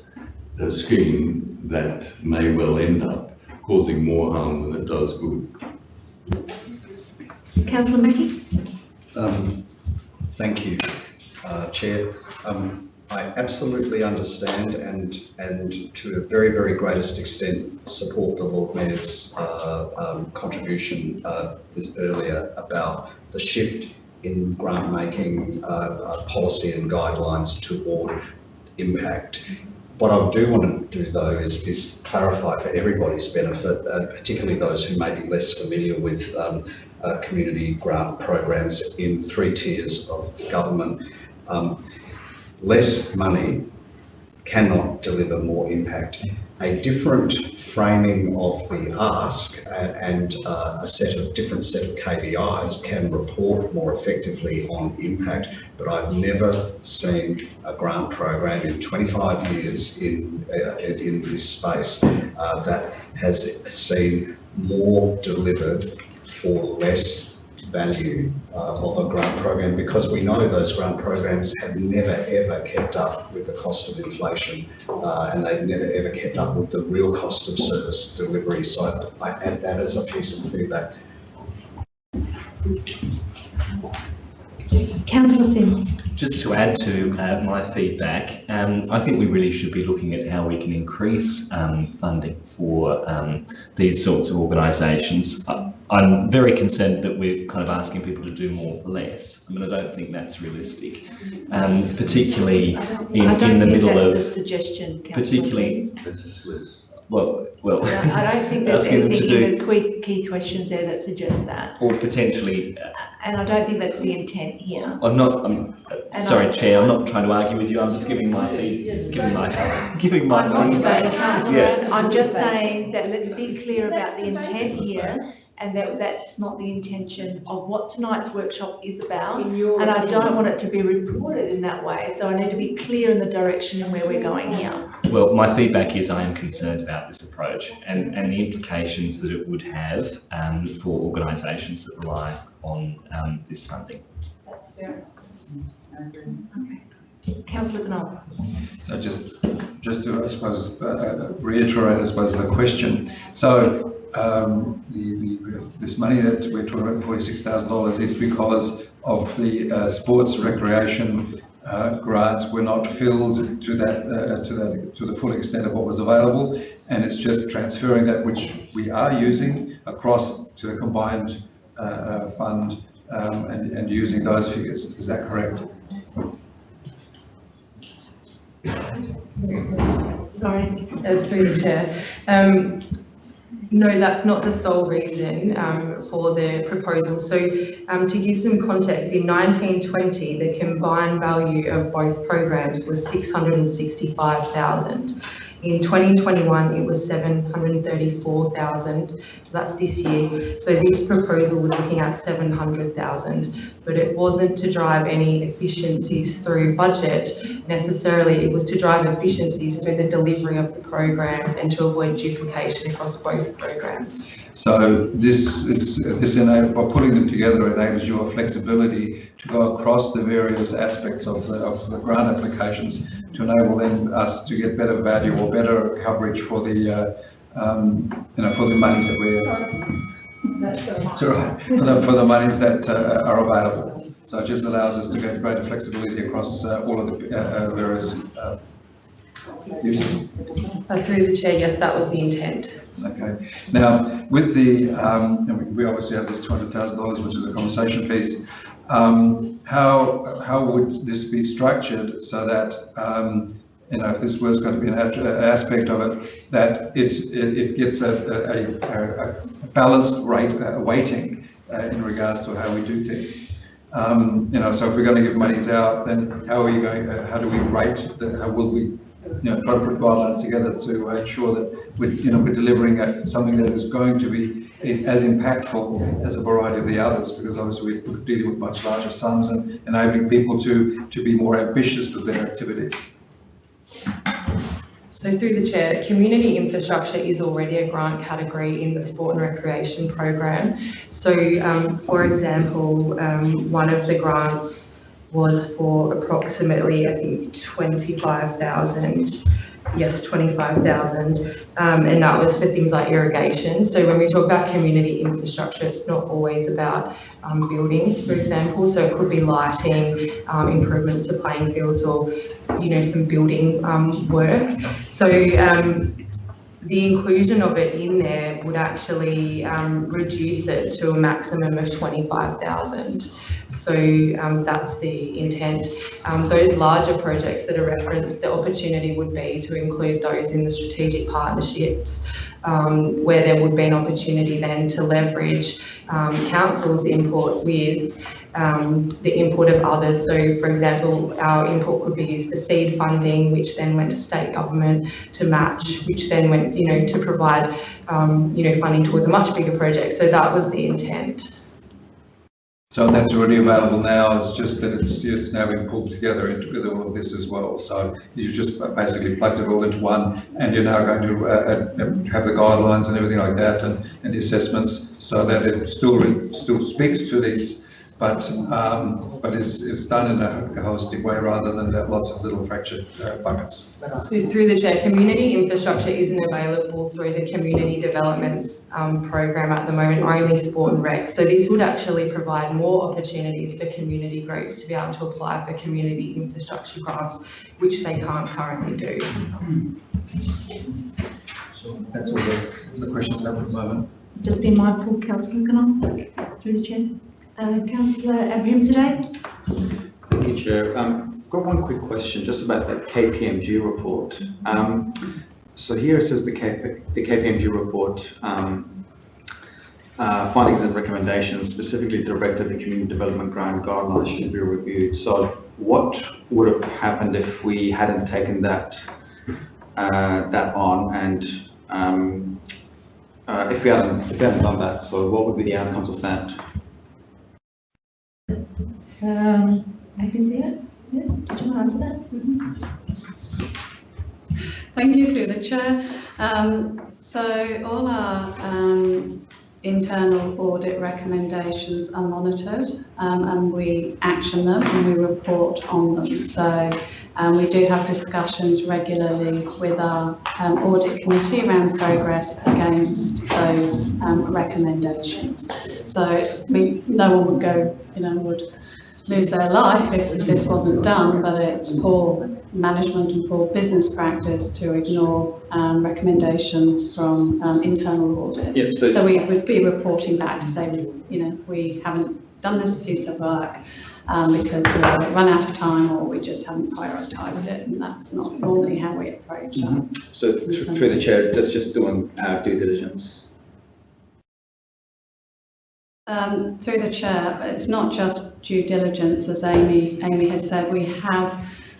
uh, scheme that may well end up causing more harm than it does good.
Councillor Mackie?
Um, Thank you, uh, Chair. Um, I absolutely understand and, and to a very, very greatest extent, support the Lord Mayor's uh, um, contribution uh, this earlier about the shift in grant making uh, uh, policy and guidelines toward impact. What I do want to do though is, is clarify for everybody's benefit, uh, particularly those who may be less familiar with um, uh, community grant programs in three tiers of government. Um, less money cannot deliver more impact. A different framing of the ask a- and uh, a set of different set of KPIs can report more effectively on impact. But I've never seen a grant program in 25 years in uh, in this space uh, that has seen more delivered for less value uh, of a grant program because we know those grant programs have never ever kept up with the cost of inflation uh, and they've never ever kept up with the real cost of service delivery. So I add that as a piece of feedback.
Councillor Simms?
Just to add to uh, my feedback, um, I think we really should be looking at how we can increase um, funding for um, these sorts of organisations. I- I'm very concerned that we're kind of asking people to do more for less. I mean, I don't think that's realistic, um, particularly in,
I don't
in the
think
middle
that's the suggestion, councillor
particularly-
Simms.
well, well.
I don't think there's
asking to
anything in the key, key questions there that suggests that.
Or potentially, uh,
And I don't think that's the intent here.
I'm not, I'm, uh,
And
sorry,
I-
Chair, I'm not trying to argue with you, I'm just giving my feed, giving my, giving my
I'm not debating, councillor
Yeah.
I'm just saying that let's be clear about the intent here and that that's not the intention of what tonight's workshop is about. And I don't want it to be reported in that way, so I need to be clear in the direction and where we're going here.
Well, my feedback is I am concerned about this approach and, and the implications that it would have um, for organisations that rely on um, this funding. That's fair. Okay.
Councillor Knoll?
So just, just to, I suppose, uh, reiterate, I suppose, the question. So, um, the, the, this money that we're talking about, forty-six thousand dollars, is because of the, uh, sports recreation, uh, grants were not filled to that, uh, to that, to the full extent of what was available. And it's just transferring that which we are using across to the combined, uh, uh, fund, um, and, and using those figures. Is that correct?
Sorry.
through the chair. Um, no, that's not the sole reason um, for the proposal. So um, to give some context, in 1920, the combined value of both programs was 665,000. In 2021, it was 734,000. So that's this year. So this proposal was looking at 700,000, but it wasn't to drive any efficiencies through budget necessarily. It was to drive efficiencies through the delivery of the programs and to avoid duplication across both programs.
So this is, this enable, by putting them together enables your flexibility to go across the various aspects of the, of the grant applications to enable then us to get better value or better coverage for the, uh, um, you know, for the monies that we're, it's all right, for the, for the monies that uh, are available. So it just allows us to get greater flexibility across uh, all of the various uh, uses.
Uh, through the chair, yes, that was the intent.
Okay, now with the, um, we- we obviously have this two hundred thousand dollars, which is a conversation piece. um, how, how would this be structured so that, um, you know, if this was going to be an aspect of it, that it, it, it gets a, a, a, a balanced rate, uh, weighting uh, in regards to how we do things. Um, you know, so if we're going to give monies out, then how are you going, uh, how do we rate, the, how will we, you know, try to put guidelines together to uh, ensure that we're, you know, we're delivering a, something that is going to be as impactful as a variety of the others, because obviously we're dealing with much larger sums and enabling people to, to be more ambitious with their activities.
So through the chair, community infrastructure is already a grant category in the sport and recreation program. So um, for example, um, one of the grants was for approximately, I think, 25,000. Yes, 25,000. Um, and that was for things like irrigation. So when we talk about community infrastructure, it's not always about um, buildings, for example. So it could be lighting, um, improvements to playing fields or, you know, some building um, work. So um, the inclusion of it in there would actually um, reduce it to a maximum of 25,000. So um, that's the intent. Um, those larger projects that are referenced, the opportunity would be to include those in the strategic partnerships um, where there would be an opportunity then to leverage um, council's input with um, the input of others. So for example, our input could be used for seed funding, which then went to state government to match, which then went, you know, to provide, um, you know, funding towards a much bigger project. So that was the intent.
So that's already available now, it's just that it's, it's now being pulled together into with all of this as well. So you just basically plugged it all into one and you're now going to uh, uh, have the guidelines and everything like that and, and the assessments so that it still, still speaks to these, but, um, but it's, it's done in a holistic way rather than lots of little fractured uh, buckets.
So through the chair, community infrastructure isn't available through the community developments um, program at the moment, only sport and rec. So this would actually provide more opportunities for community groups to be able to apply for community infrastructure grants, which they can't currently do.
So that's all the, the questions I have at the moment.
Just be mindful, councillor, can I, through the chair? Uh, councillor Abrahimzadeh?
Thank you, Chair. Um, I've got one quick question just about that KPMG report. Um, so here it says the, KP, the KPMG report um, uh, findings and recommendations specifically directed the community development grant guidelines should be reviewed. So what would have happened if we hadn't taken that uh, that on and um, uh, if we hadn't if we hadn't done that? So what would be the outcomes of that?
Um, see it. Yeah, did you want to answer that?
Thank you through the chair. Um, so all our um, internal audit recommendations are monitored um, and we action them and we report on them. So um, we do have discussions regularly with our um, audit committee around progress against those recommendations. So no one would go, you know, would lose their life if this wasn't done, but it's poor management and poor business practice to ignore um, recommendations from um, internal audit.
Yeah, so
So we would be reporting back to say, you know, we haven't done this piece of work um, because we've run out of time or we just haven't prioritised it, and that's not normally how we approach that.
So th- through the chair, that's just doing our due diligence.
Um, through the chair, it's not just due diligence, as Amy, Amy has said, we have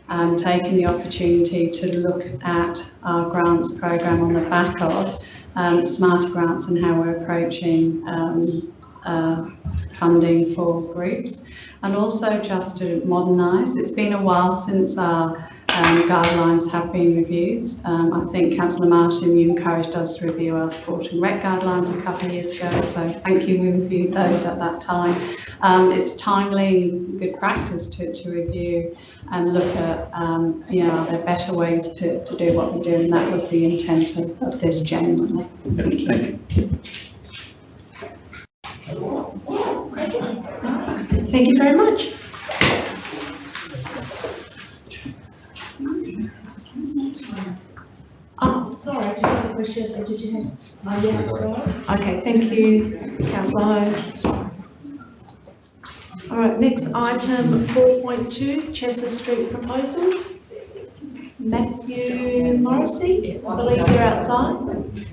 um, taken the opportunity to look at our grants programme on the back of um, SmartyGrants and how we're approaching um, uh, funding for groups and also just to modernise. It's been a while since our um, guidelines have been reviewed. Um, I think Councillor Martin, you encouraged us to review our sport and rec guidelines a couple of years ago, so thank you, we reviewed those at that time. Um, it's timely, good practice to, to review and look at, um, you know, are there better ways to, to do what we do, and that was the intent of, of this genuinely. Thank you.
Thank you.
Thank you very much. Oh, sorry, I just had a question. Did you have? Oh, yeah. go on. Okay, thank you, councillor Hou. All right, next item, four point two, Chesser Street proposal. Matthew Morrissey, I believe you're outside.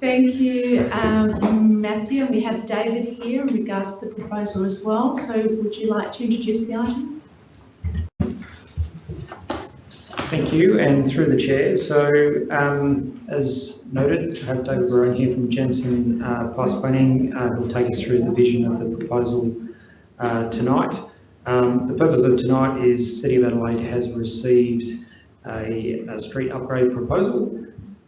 Thank you, um, Matthew. We have David here in regards to the proposal as well. So would you like to introduce the item?
Thank you, and through the chair. So, um, as noted, I have David Barone here from Jensen uh, Plus Planning, uh, who will take us through the vision of the proposal uh, tonight. Um, the purpose of tonight is City of Adelaide has received a, a street upgrade proposal.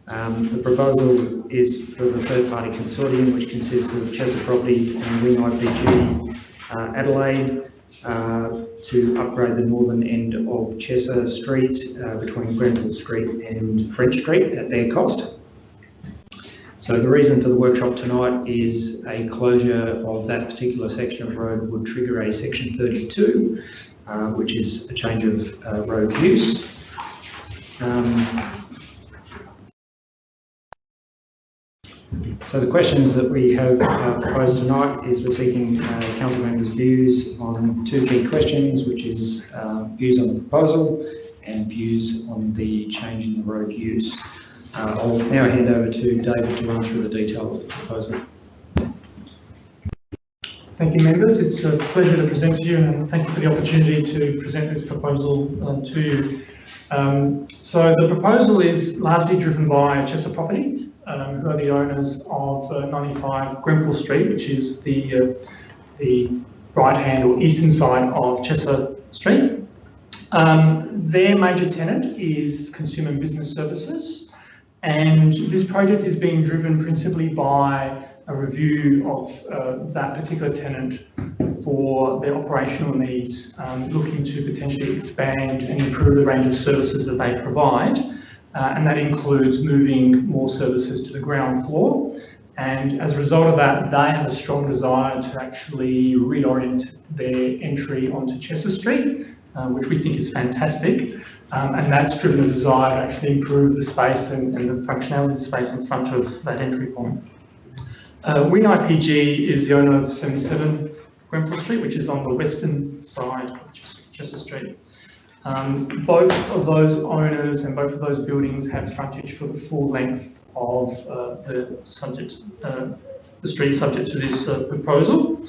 Um, the proposal is for the third-party consortium, which consists of Chester Properties and Wing IPG uh, Adelaide, uh, to upgrade the northern end of Chesser Street uh, between Grenfell Street and French Street at their cost. So the reason for the workshop tonight is a closure of that particular section of road would trigger a section 32, uh, which is a change of uh, road use. Um, So the questions that we have uh, proposed tonight is we're seeking uh, council members' views on two key questions, which is uh, views on the proposal and views on the change in the road use. Uh, I'll now hand over to David to run through the detail of the proposal.
Thank you, members. It's a pleasure to present to you and thank you for the opportunity to present this proposal uh, to you. Um, so the proposal is largely driven by Chester Properties, um, who are the owners of uh, 95 Grenfell Street, which is the, uh, the right-hand or eastern side of Chesser Street. Um, their major tenant is Consumer Business Services, and this project is being driven principally by a review of uh, that particular tenant for their operational needs, um, looking to potentially expand and improve the range of services that they provide. Uh, and that includes moving more services to the ground floor. And as a result of that, they have a strong desire to actually reorient their entry onto Chesser Street, uh, which we think is fantastic. Um, and that's driven a desire to actually improve the space and, and the functionality of the space in front of that entry point. Uh, Wing IPG is the owner of 77 Grenfell Street, which is on the western side of Chesser Street. Um, both of those owners and both of those buildings have frontage for the full length of uh, the subject, uh, the street subject to this uh, proposal.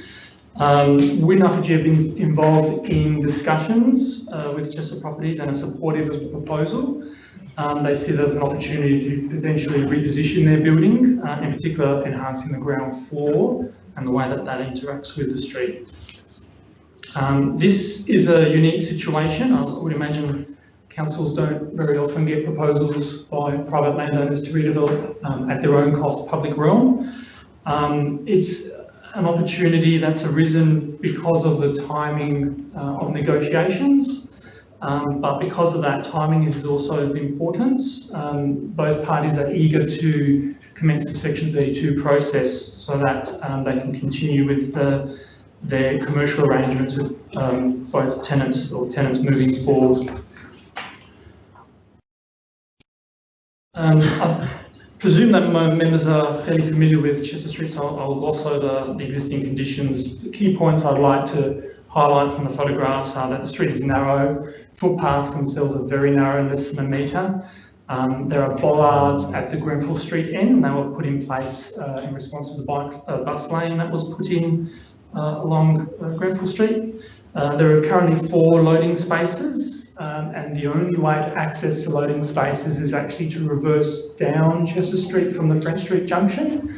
Um, Wing IPG have been involved in discussions uh, with Chester Properties and are supportive of the proposal. Um, they see there's an opportunity to potentially reposition their building, uh, in particular enhancing the ground floor and the way that that interacts with the street. Um, this is a unique situation. I would imagine councils don't very often get proposals by private landowners to redevelop um, at their own cost public realm. Um, it's an opportunity that's arisen because of the timing uh, of negotiations. Um, but because of that, timing is also of importance. Um, both parties are eager to commence the Section 32 process so that um, they can continue with the, their commercial arrangements with um, both tenants or tenants moving forward. Um, I presume that my members are fairly familiar with Chesser Street, so I'll, I'll gloss over the existing conditions. The key points I'd like to highlight from the photographs are that the street is narrow, footpaths themselves are very narrow, less than a metre. Um, there are bollards at the Grenfell Street end, and they were put in place uh, in response to the bike uh, bus lane that was put in uh, along uh, Grenfell Street. Uh, there are currently four loading spaces um, and the only way to access the loading spaces is actually to reverse down Chesser Street from the French Street junction.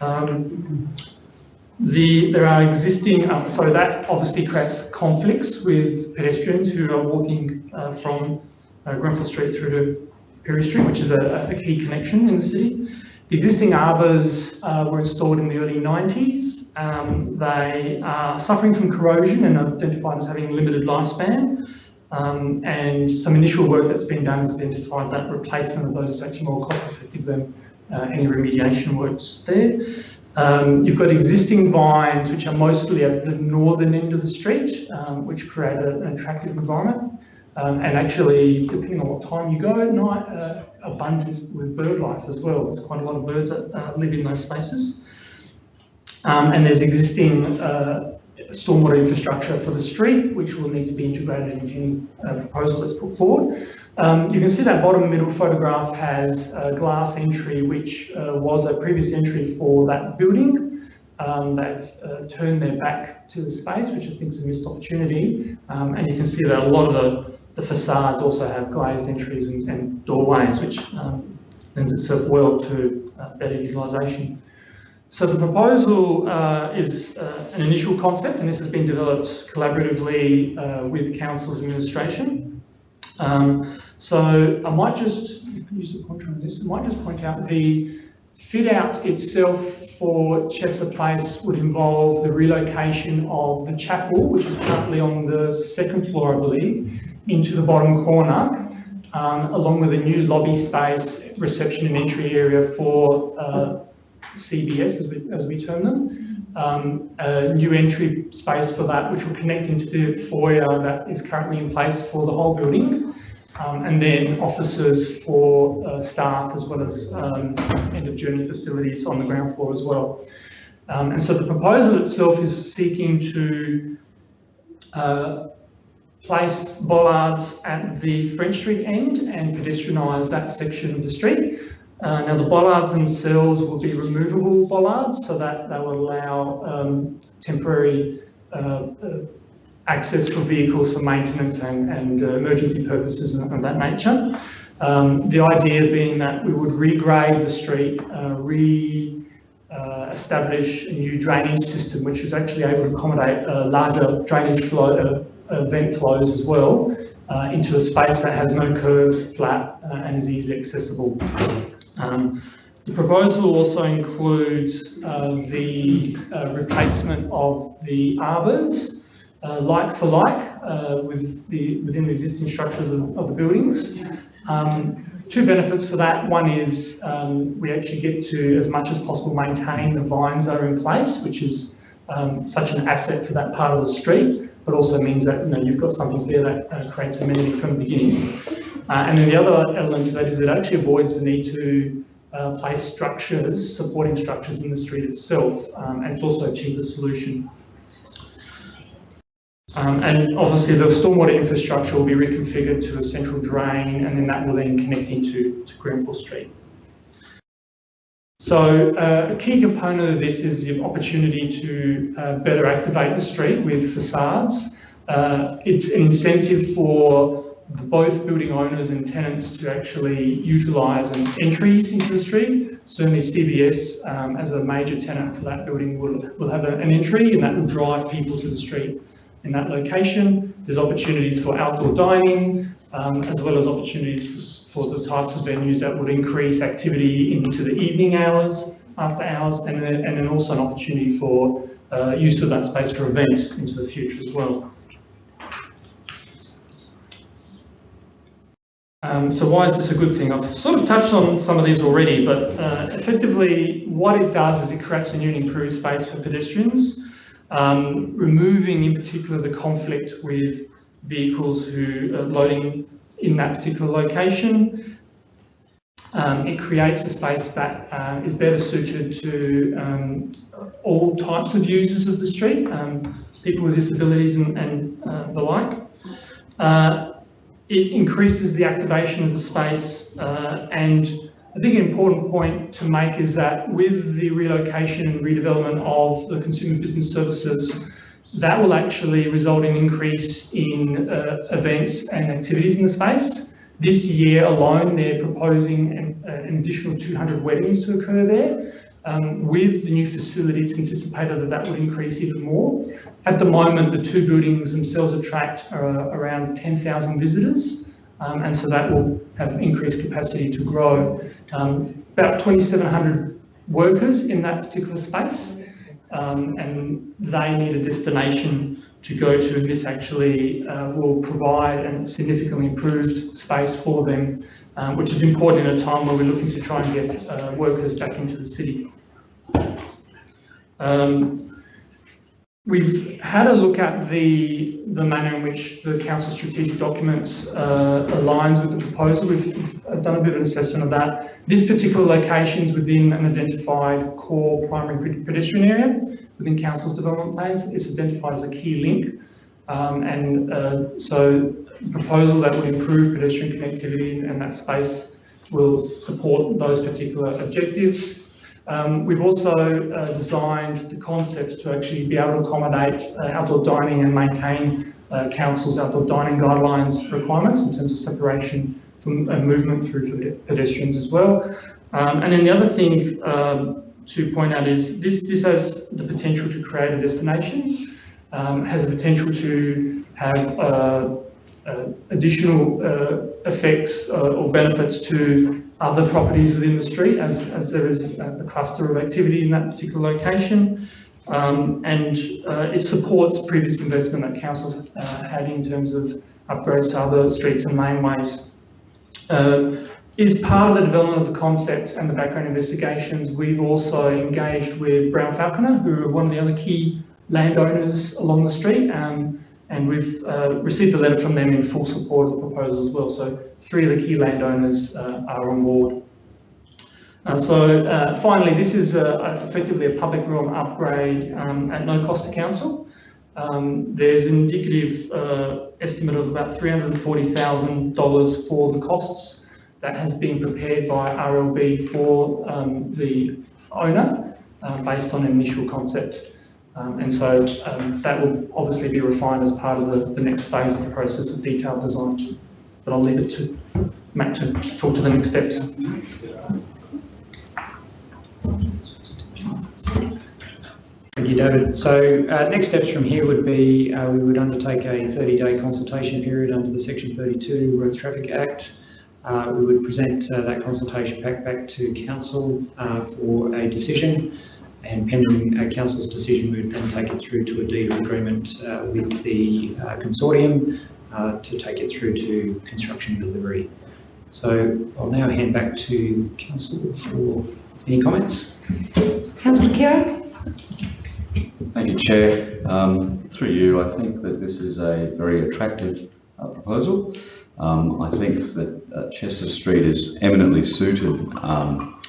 Um, the, there are existing, um, so that obviously creates conflicts with pedestrians who are walking uh, from uh, Grenfell Street through to Pirie Street, which is a, a key connection in the city. The existing arbours uh, were installed in the early 90s. Um, they are suffering from corrosion and identified as having limited lifespan. Um, and some initial work that's been done has identified that replacement of those is actually more cost effective than uh, any remediation works there. Um, you've got existing vines which are mostly at the northern end of the street, um, which create an attractive environment. Um, and actually, depending on what time you go at night, uh, abundant with bird life as well. There's quite a lot of birds that uh, live in those spaces. Um, and there's existing uh, stormwater infrastructure for the street, which will need to be integrated into any uh, proposal that's put forward. Um, you can see that bottom middle photograph has a glass entry, which uh, was a previous entry for that building. Um, they've uh, turned their back to the space, which I think is a missed opportunity. Um, and you can see that a lot of the, the facades also have glazed entries and, and doorways, which um, lends itself well to uh, better utilisation. So the proposal uh, is uh, an initial concept, and this has been developed collaboratively uh, with council's administration. Um, so I might just use the pointer on this. I might just point out the fit out itself for Chester Place would involve the relocation of the chapel, which is currently on the second floor, I believe, into the bottom corner, um, along with a new lobby space, reception and entry area for uh, CBS, as we, as we term them, um, a new entry space for that, which will connect into the foyer that is currently in place for the whole building, um, and then offices for uh, staff as well as um, end of journey facilities on the ground floor as well. Um, and so the proposal itself is seeking to uh, place bollards at the French Street end and pedestrianise that section of the street. Uh, now the bollards themselves will be removable bollards so that they will allow um, temporary uh, uh, access for vehicles for maintenance and, and uh, emergency purposes of that nature. Um, the idea being that we would regrade the street, uh, re uh, establish a new drainage system which is actually able to accommodate larger drainage flow, vent flows as well into a space that has no curves, flat and is easily accessible. Um, the proposal also includes uh, the uh, replacement of the arbours, uh, like for like, uh, with the, within the existing structures of, of the buildings. Um, two benefits for that. One is um, we actually get to, as much as possible, maintain the vines that are in place, which is um, such an asset for that part of the street, but also means that you know, you've got something there that uh, creates amenity from the beginning. Uh, and then the other element to that is it actually avoids the need to uh, place structures, supporting structures in the street itself, um, and it's also a cheaper solution. Um, and obviously the stormwater infrastructure will be reconfigured to a central drain and then that will then connect into to Grenfell Street. So uh, a key component of this is the opportunity to uh, better activate the street with facades. Uh, it's an incentive for both building owners and tenants to actually utilise an entries into the street. Certainly CBS, um, as a major tenant for that building, will, will have an entry and that will drive people to the street in that location. There's opportunities for outdoor dining, um, as well as opportunities for, for, the types of venues that would increase activity into the evening hours, after hours, and then, and then also an opportunity for uh, use of that space for events into the future as well. Um, so why is this a good thing? I've sort of touched on some of these already, but uh, effectively what it does is it creates a new and improved space for pedestrians, um, removing in particular the conflict with vehicles who are loading in that particular location. Um, it creates a space that uh, is better suited to um, all types of users of the street, um, people with disabilities and, and uh, the like. Uh, it increases the activation of the space uh, and I think an important point to make is that with the relocation and redevelopment of the consumer business services, that will actually result in increase in uh, events and activities in the space. This year alone, they're proposing an, an additional 200 weddings to occur there. Um, with the new facility, it's anticipated that that would increase even more. At the moment, the two buildings themselves attract uh, around 10,000 visitors. Um, and so that will have increased capacity to grow. Um, about 2,700 workers in that particular space, um, and they need a destination to go to, and this actually uh, will provide a significantly improved space for them, um, which is important in a time where we're looking to try and get uh, workers back into the city. Um, We've had a look at the, the manner in which the council strategic documents uh, aligns with the proposal. We've, done a bit of an assessment of that. This particular location is within an identified core primary pedestrian area within council's development plans. It's identified as a key link. Um, and uh, so the proposal that would improve pedestrian connectivity and that space will support those particular objectives. Um, we've also uh, designed the concept to actually be able to accommodate uh, outdoor dining and maintain uh, council's outdoor dining guidelines requirements in terms of separation from uh, movement through pedestrians as well. Um, and then the other thing um, to point out is this, this has the potential to create a destination, um, has a potential to have uh, uh, additional effects or benefits to other properties within the street as, as there is a, cluster of activity in that particular location. Um, and uh, it supports previous investment that councils uh, had in terms of upgrades to other streets and laneways. Uh, is part of the development of the concept and the background investigations, we've also engaged with Brown Falconer, who are one of the other key landowners along the street. Um, and we've uh, received a letter from them in full support of the proposal as well. So three of the key landowners uh, are on board. Uh, so uh, finally, this is a, effectively a public realm upgrade um, at no cost to council. Um, there's an indicative uh, estimate of about $340,000 for the costs that has been prepared by RLB for um, the owner uh, based on initial concept. Um, and so um, that will obviously be refined as part of the, the next phase of the process of detailed design. But I'll leave it to Matt to talk to the next steps.
Thank you, David. So uh, next steps from here would be uh, we would undertake a 30-day consultation period under the Section 32 Roads Traffic Act. Uh, we would present uh, that consultation pack back to Council uh, for a decision and pending uh, council's decision, we would then take it through to a deed of agreement uh, with the uh, consortium uh, to take it through to construction delivery. So I'll now hand back to council for any comments.
Councillor Khera.
Thank you, Chair. Um, through you, I think that this is a very attractive uh, proposal. Um, I think that uh, Chesser Street is eminently suited um,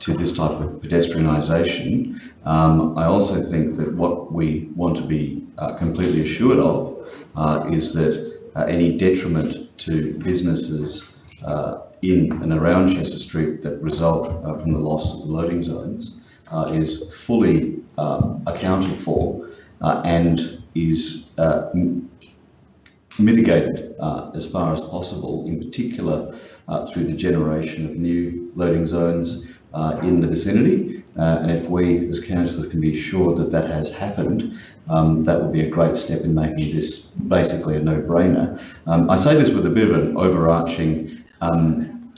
to this type of pedestrianisation. Um, I also think that what we want to be uh, completely assured of uh, is that uh, any detriment to businesses uh, in and around Chesser Street that result uh, from the loss of the loading zones uh, is fully accounted for and is mitigated as far as possible, in particular through the generation of new loading zones uh, in the vicinity. Uh, and if we as councillors can be sure that that has happened, um, that would be a great step in making this basically a no-brainer. Um, I say this with a bit of an overarching um,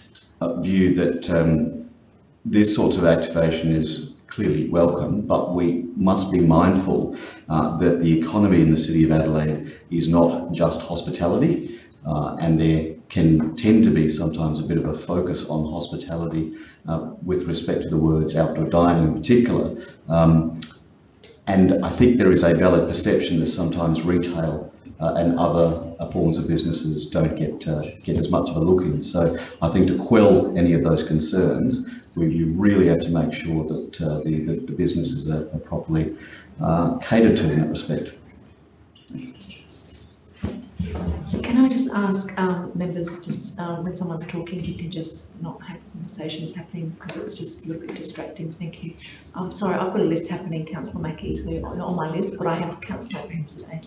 view that um, this sort of activation is clearly welcome, but we must be mindful uh, that the economy in the City of Adelaide is not just hospitality, uh, and there can tend to be sometimes a bit of a focus on hospitality uh, with respect to the words outdoor dining in particular. Um, and I think there is a valid perception that sometimes retail uh, and other uh, forms of businesses don't get uh, get as much of a look in. So I think to quell any of those concerns, we, really have to make sure that uh, the, the, the, businesses are, are properly uh, catered to in that respect.
Can I just ask um, members, just um, when someone's talking, you can just not have conversations happening because it's just a little bit distracting. Thank you. I'm sorry, I've got a list happening, Councillor Mackie, so on my list, but I have Councillor Abrahimzadeh.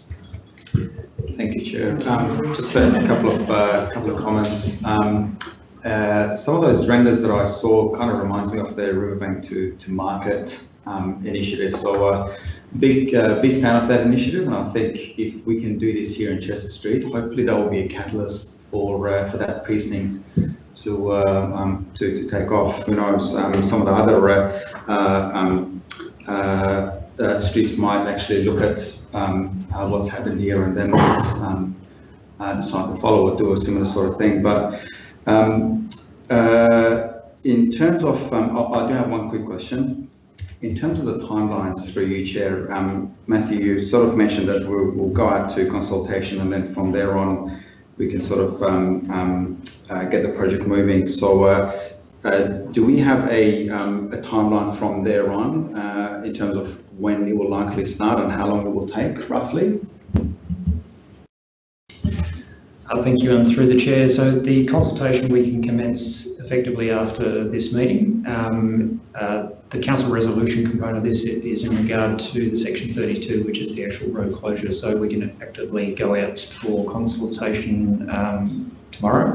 Thank you, Chair. Um, just a couple of uh, couple of comments. Um, uh, some of those renders that I saw kind of reminds me of the Riverbank to to Market um, initiative. So, uh, big uh, big fan of that initiative, and I think if we can do this here in Chesser Street, hopefully that will be a catalyst for uh, for that precinct to uh, um, to to take off. Who knows? Um, some of the other uh, uh, um, streets might actually look at um, what's happened here and then um, decide to follow or do a similar sort of thing. But in terms of, I do have one quick question. In terms of the timelines through you, Chair, um, Matthew, you sort of mentioned that we'll, we'll go out to consultation and then from there on we can sort of um, um, uh, get the project moving. So uh, uh, do we have a, um, a timeline from there on uh, in terms of when it will likely start and how long it will take roughly?
Uh, Thank you, and through the chair. So the consultation we can commence effectively after this meeting. Um, uh, The council resolution component of this is in regard to the section 32, which is the actual road closure. So we can actively go out for consultation um, tomorrow.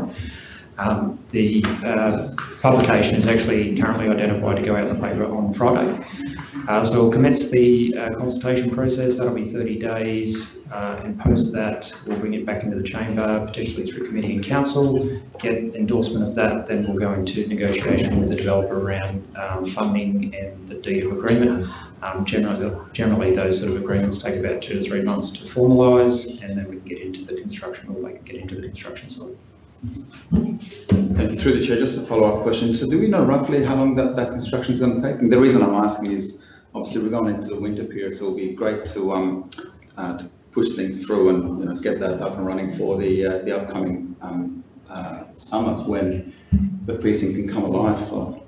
Um, The uh, publication is actually currently identified to go out in the paper on Friday. Uh, So we'll commence the uh, consultation process, that'll be 30 days, uh, and post that, we'll bring it back into the chamber, potentially through committee and council, get endorsement of that, then we'll go into negotiation with the developer around um, funding and the deed of agreement. Um, Generally, generally, those sort of agreements take about two to three months to formalise, and then we can get into the construction, or they can get into the construction side.
Thank you. Through the chair, just a follow-up question. So do we know roughly how long that, that construction is going to take? And the reason I'm asking is obviously we're going into the winter period, so it'll be great to, um, uh, to push things through and you know, get that up and running for the, uh, the upcoming um, uh, summer when the precinct can come alive. So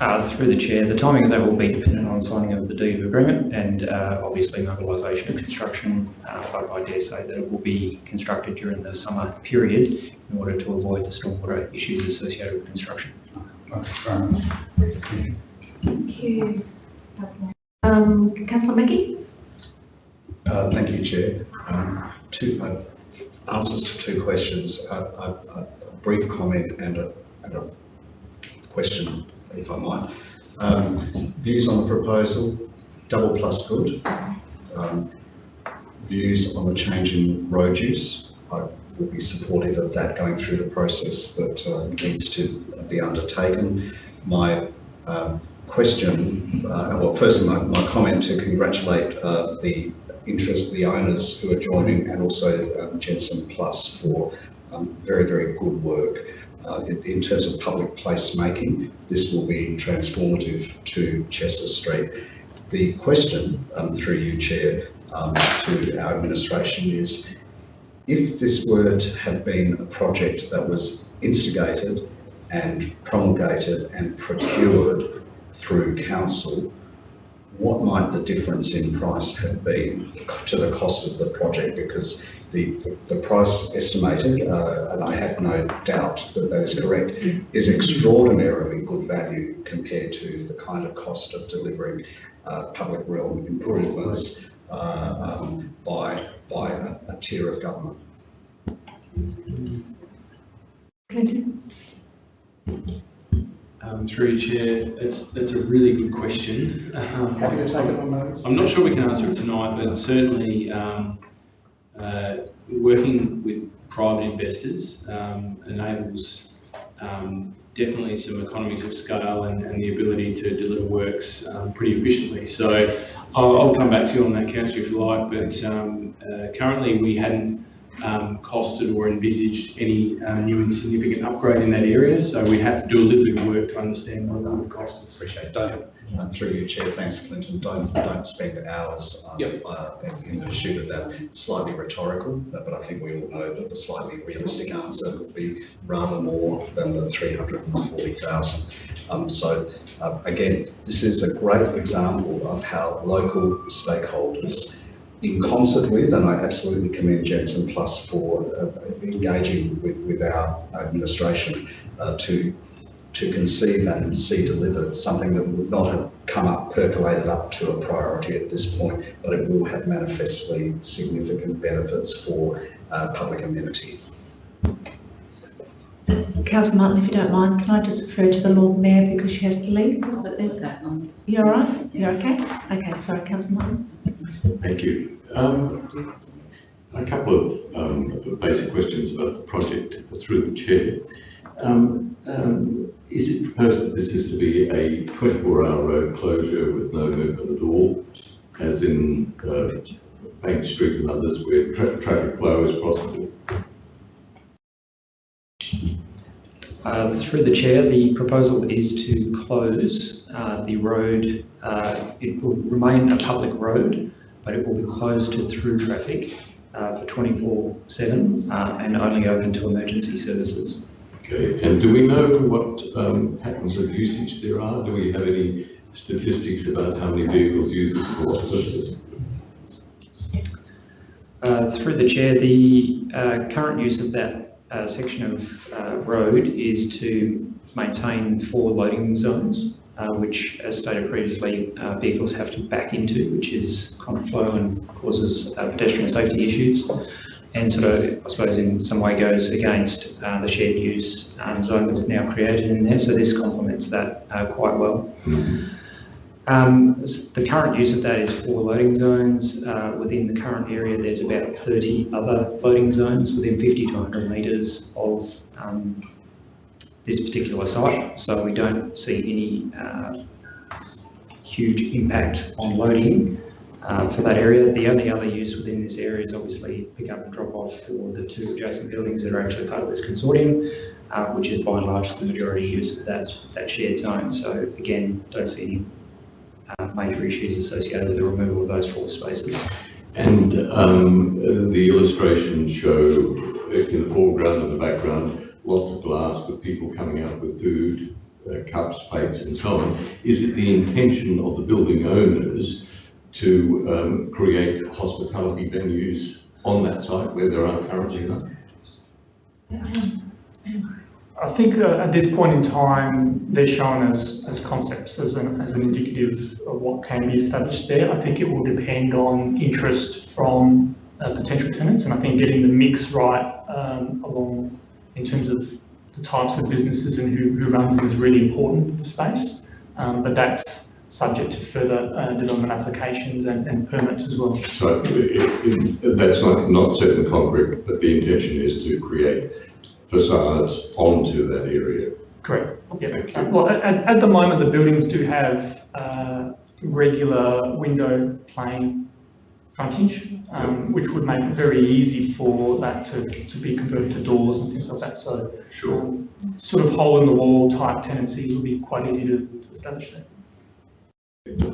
Uh, Through the chair, the timing of that will be dependent on signing of the deed of agreement and uh, obviously mobilisation of construction. Uh, But I dare say that it will be constructed during the summer period in order to avoid the stormwater issues associated with construction.
Thank you. Um, Councillor Mackie?
Uh, Thank you, Chair. Um, Two, uh, answers to two questions, Uh, a brief comment and a and a question, if I might. Um, Views on the proposal, double plus good. Um, Views on the change in road use, I will be supportive of that going through the process that uh, needs to be undertaken. My um, question, uh, well, firstly, my, my comment to congratulate uh, the interest, the owners who are joining, and also um, Jensen Plus for um, very, very good work. Uh, in, in terms of public placemaking, this will be transformative to Chesser Street. The question, um, through you, Chair, um, to our administration is, if this were to have been a project that was instigated and promulgated and procured through council, what might the difference in price have been to the cost of the project? Because the, the, the price estimated, uh, and I have no doubt that that is correct, is extraordinarily good value compared to the kind of cost of delivering uh, public realm improvements uh, um, by, by a, a tier of government.
Clinton?
Um, through you, Chair, it's, that's a really good question. Um,
Happy to take it on notice.
I'm not sure we can answer it tonight, but certainly um, uh, working with private investors um, enables um, definitely some economies of scale and, and the ability to deliver works um, pretty efficiently. So I'll, I'll come back to you on that, Councillor, if you like, but um, uh, currently we hadn't um, costed or envisaged any uh, new and significant upgrade in that area. So we have to do a little bit of work to understand what it would cost us.
Appreciate it. Don't, uh, through you, Chair, thanks, Clinton. Don't, don't spend hours um,
Yep.
uh, in pursuit of that. It's Slightly rhetorical, but but I think we all know that the slightly realistic answer would be rather more than the 340,000. Um, so uh, again, this is a great example of how local stakeholders in concert with, and I absolutely commend Jensen Plus for uh, engaging with, with our administration uh, to to conceive and see delivered something that would not have come up, percolated up to a priority at this point, but it will have manifestly significant benefits for uh, public amenity.
Councillor Martin, if you don't mind, can I just refer to the Lord Mayor because she has to leave? You're all right? You're okay? Okay, sorry, Councillor Martin.
Thank you. Um, a couple of um, basic questions about the project through the chair. Um, um, is it proposed that this is to be a 24-hour road closure with no movement at all, as in uh, Bank Street and others where tra traffic flow is possible?
Uh, through the chair, the proposal is to close uh, the road. Uh, it will remain a public road, but it will be closed to through traffic uh, for 24/7 uh, and only open to emergency services.
Okay, and do we know what um, patterns of usage there are? Do we have any statistics about how many vehicles use it for what purposes?
Uh, through the chair, the current use of that uh, section of uh, road is to maintain four loading zones, uh, which, as stated previously, uh, vehicles have to back into, which is contraflow and causes uh, pedestrian safety issues, and sort of, I suppose, in some way goes against uh, the shared use um, zone that we've now created in there. So this complements that quite well. Um, the current use of that is four loading zones. Uh, within the current area, there's about 30 other loading zones within 50 to 100 metres of um, this particular site. So we don't see any uh, huge impact on loading uh, for that area. The only other use within this area is obviously pick up and drop off for the two adjacent buildings that are actually part of this consortium, uh, which is by and large the majority use of that, that shared zone. So again, don't see any uh, major issues associated with the removal of those four spaces.
And um, the illustrations show in the foreground and the background lots of glass with people coming out with food, uh, cups, plates and so on. Is it the intention of the building owners to um, create hospitality venues on that site where there are currently none?
I think uh, at this point in time, they're shown as, as concepts, as an, as an indicative of what can be established there. I think it will depend on interest from uh, potential tenants, and I think getting the mix right um, along in terms of the types of businesses and who, who runs is really important for the space. Um, but that's subject to further uh, development applications and, and, permits as well.
So it, it, that's not, not set in concrete, but the intention is to create facades onto that area.
Correct. Yeah. Well, at, at, the moment, the buildings do have uh, regular window plane frontage, um, which would make it very easy for that to, to be converted to doors and things like that. So,
sure.
Um, sort of hole in the wall type tenancies would be quite easy to, to establish there.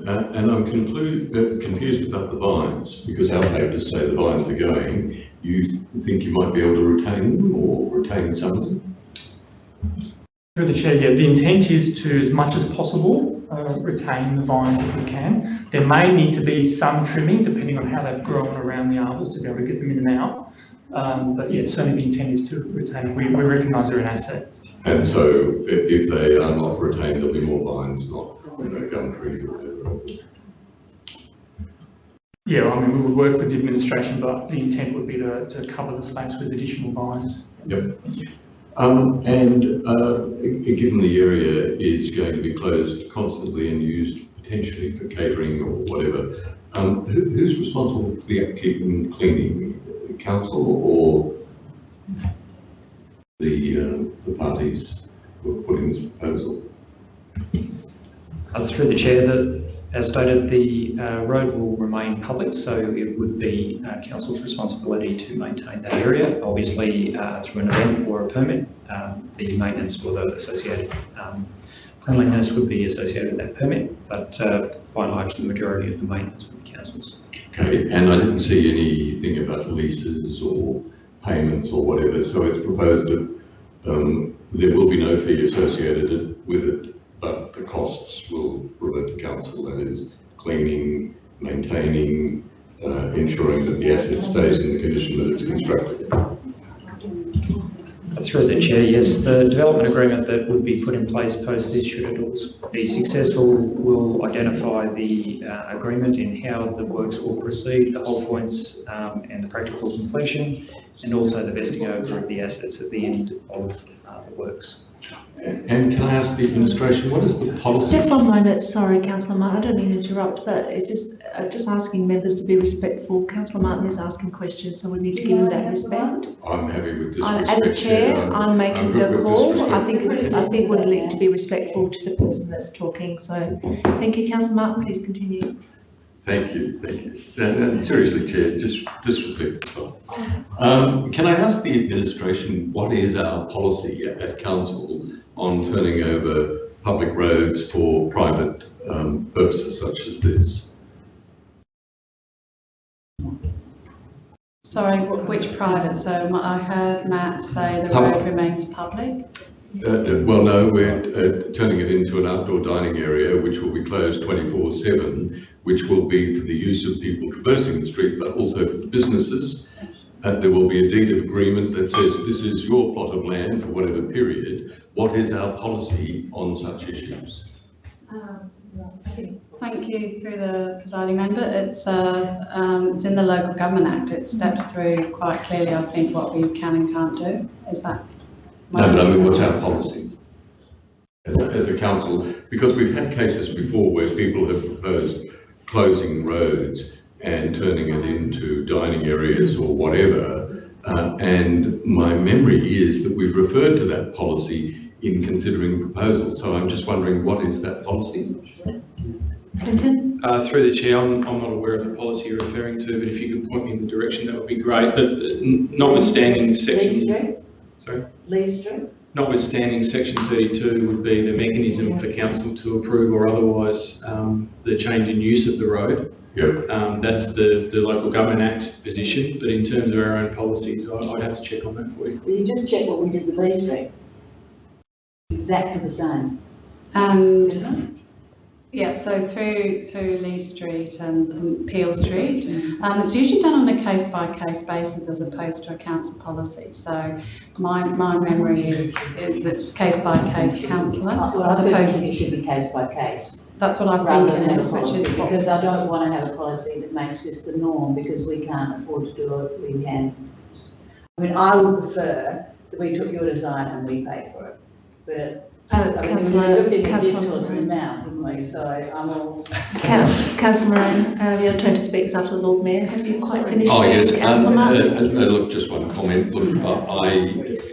Uh, and I'm conclude, uh, confused about the vines because our papers say the vines are going. You th think you might be able to retain them or retain some of them?
Through the chair, yeah, the intent is to, as much as possible, uh, retain the vines if we can. There may need to be some trimming depending on how they've grown around the arbors to be able to get them in and out. Um, but yeah, certainly the intent is to retain. We, we recognise they're an asset.
And so if they are not retained, there'll be more vines, not you know, gum trees or whatever.
Yeah, I mean, we would work with the administration, but the intent would be to, to cover the space with additional vines.
Yep. Um, and uh, given the area is going to be closed constantly and used potentially for catering or whatever, um, who, who's responsible for the upkeep and cleaning? Council or the, uh, the parties who are putting this proposal?
Uh, through the chair, the, as stated, the uh, road will remain public, so it would be uh, council's responsibility to maintain that area. Obviously, uh, through an event or a permit, um, the maintenance or the associated um, cleanliness would be associated with that permit, but uh, by and large, the majority of the maintenance would be council's.
Okay, and I didn't see anything about leases or payments or whatever, so it's proposed that um, there will be no fee associated with it but the costs will revert to council, that is cleaning, maintaining, uh, ensuring that the asset stays in the condition that it's constructed?
Through the chair, yes, the development agreement that would be put in place post this, should it be successful, will identify the uh, agreement in how the works will proceed, the whole points um, and the practical completion, and also the vesting over of the assets at the end of uh, the works.
And can I ask the administration, what is the policy?
Just one moment, sorry, councillor Martin, I don't mean to interrupt, but it's just, uh, just asking members to be respectful. Councillor Martin is asking questions, so we need to give him that respect.
I'm happy with this
As a chair,
I'm-
I'm making
good
the call. I think it's, I think we need to be respectful to the person that's talking, so thank you, councillor Martin, please continue.
Thank you, thank you. And, and seriously, Chair, just disrespect as well. Um, can I ask the administration, what is our policy at, at council on turning over public roads for private um, purposes such as this?
Sorry, which private? So I heard Matt say the
Public.
road remains public.
Uh, uh, well, no, we're uh, turning it into an outdoor dining area, which will be closed 24/7, which will be for the use of people traversing the street, but also for the businesses. And there will be a deed of agreement that says this is your plot of land for whatever period. What is our policy on such issues?
Thank you through the presiding member. It's, uh, um, it's in the Local Government Act. It steps through quite clearly, I think, what we can and can't do. Is that? My
No, but I mean, what's our policy? As a, as a council, because we've had cases before where people have proposed closing roads and turning it into dining areas or whatever. Uh, and my memory is that we've referred to that policy in considering proposals. So I'm just wondering, what is that policy?
Clinton?
Uh, through the chair, I'm, I'm not aware of the policy you're referring to, but if you could point me in the direction, that would be great. But uh, notwithstanding
Leigh
section,
Street,
sorry,
Leigh Street.
notwithstanding section 32 would be the mechanism for council to approve or otherwise um, the change in use of the road.
Yep.
Um, that's the, the local government act position, but in terms of our own policies, I, I'd have to check on that for you.
Will you just check what we did with Leigh Street? Exactly the same.
And, yeah, so through, through Leigh Street and and Peel Street, um, it's usually done on a case-by-case basis as opposed to a council policy. So my, my memory is, is it's case-by-case councillor
Well, I
as opposed
think it
to,
should be case by case.
that's what I think it which is
policy,
what.
Because I don't want to have a policy that makes this the norm because we can't afford to do it, we can. I mean, I would prefer that we took your design and we paid for it, but
Uh,
I mean,
councillor,
we're looking at
councillor
give to us in the
Maroon.
mouth, isn't we? So I'm all.
Coun- Councillor Moran, uh, your turn to speak is after the Lord Mayor. Have you quite finished?
Oh,
there,
yes. um,
Councillor
uh,
Martin?
uh, no, Look, just one comment. Look, I,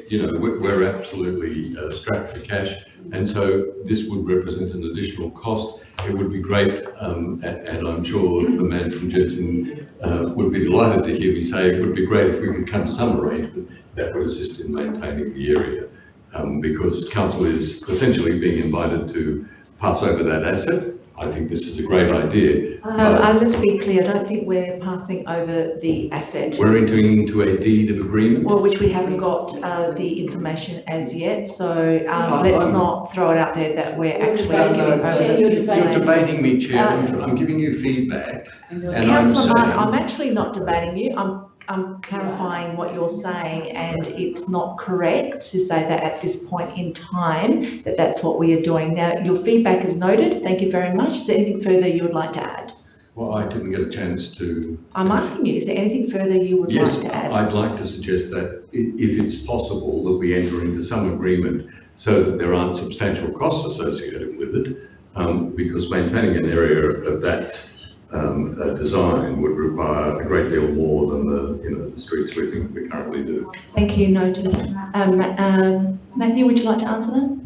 you know, we're we're absolutely uh, strapped for cash. And so this would represent an additional cost. It would be great, um, a- and I'm sure the man from Jensen uh, would be delighted to hear me say it would be great if we could come to some arrangement that would assist in maintaining the area. Um, Because council is essentially being invited to pass over that asset. I think this is a great idea.
Um, uh, let's be clear, I don't think we're passing over the asset.
We're entering into a deed of agreement.
Well, which we haven't got uh, the information as yet, so um,
I-
let's
I'm-
not throw it out there that we're actually
No,
handing
no,
over the
You're
information.
debating me, Chair. I'm
Uh,
I'm giving you feedback. I'm
Councillor Martin, I'm actually not debating you, I'm, I'm clarifying what you're saying, and it's not correct to say that at this point in time, that that's what we are doing. Now, your feedback is noted, thank you very much. Is there anything further you would like to add?
Well, I didn't get a chance to.
I'm asking you, is there anything further you would
Yes,
like to add?
I'd like to suggest that if it's possible that we enter into some agreement so that there aren't substantial costs associated with it, um, because maintaining an area of that um, uh, design would require a great deal more than the, you know, the street sweeping that we currently do.
Thank you, noted. Um, um, Matthew, would you like to answer that?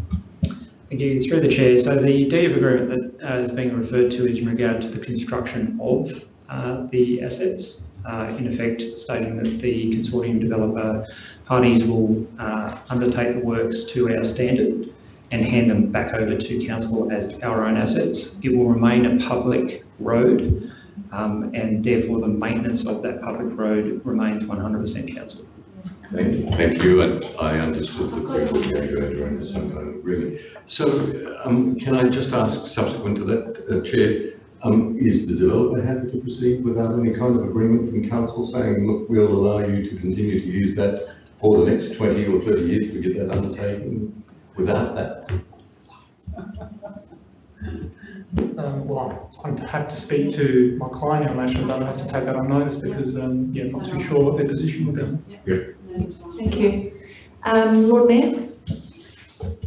Thank you. Through the chair, so the deed of agreement that uh, is being referred to is in regard to the construction of uh, the assets, uh, in effect stating that the consortium developer parties will uh, undertake the works to our standard and hand them back over to council as our own assets. It will remain a public road um, and therefore the maintenance of that public road remains 100% council.
Thank you, thank you, and I understood that we were going to enter into some kind of agreement. So, um, can I just ask subsequent to that, uh, Chair, Um, is the developer happy to proceed without any kind of agreement from council saying, look, we'll allow you to continue to use that for the next twenty or thirty years, we get that undertaken without that?
Um, well, I'm have to speak to my client in relation, but I'll have to take that on notice because, um, yeah, I'm not too sure what their position will be. Yeah.
Thank you. Um, Lord Mayor?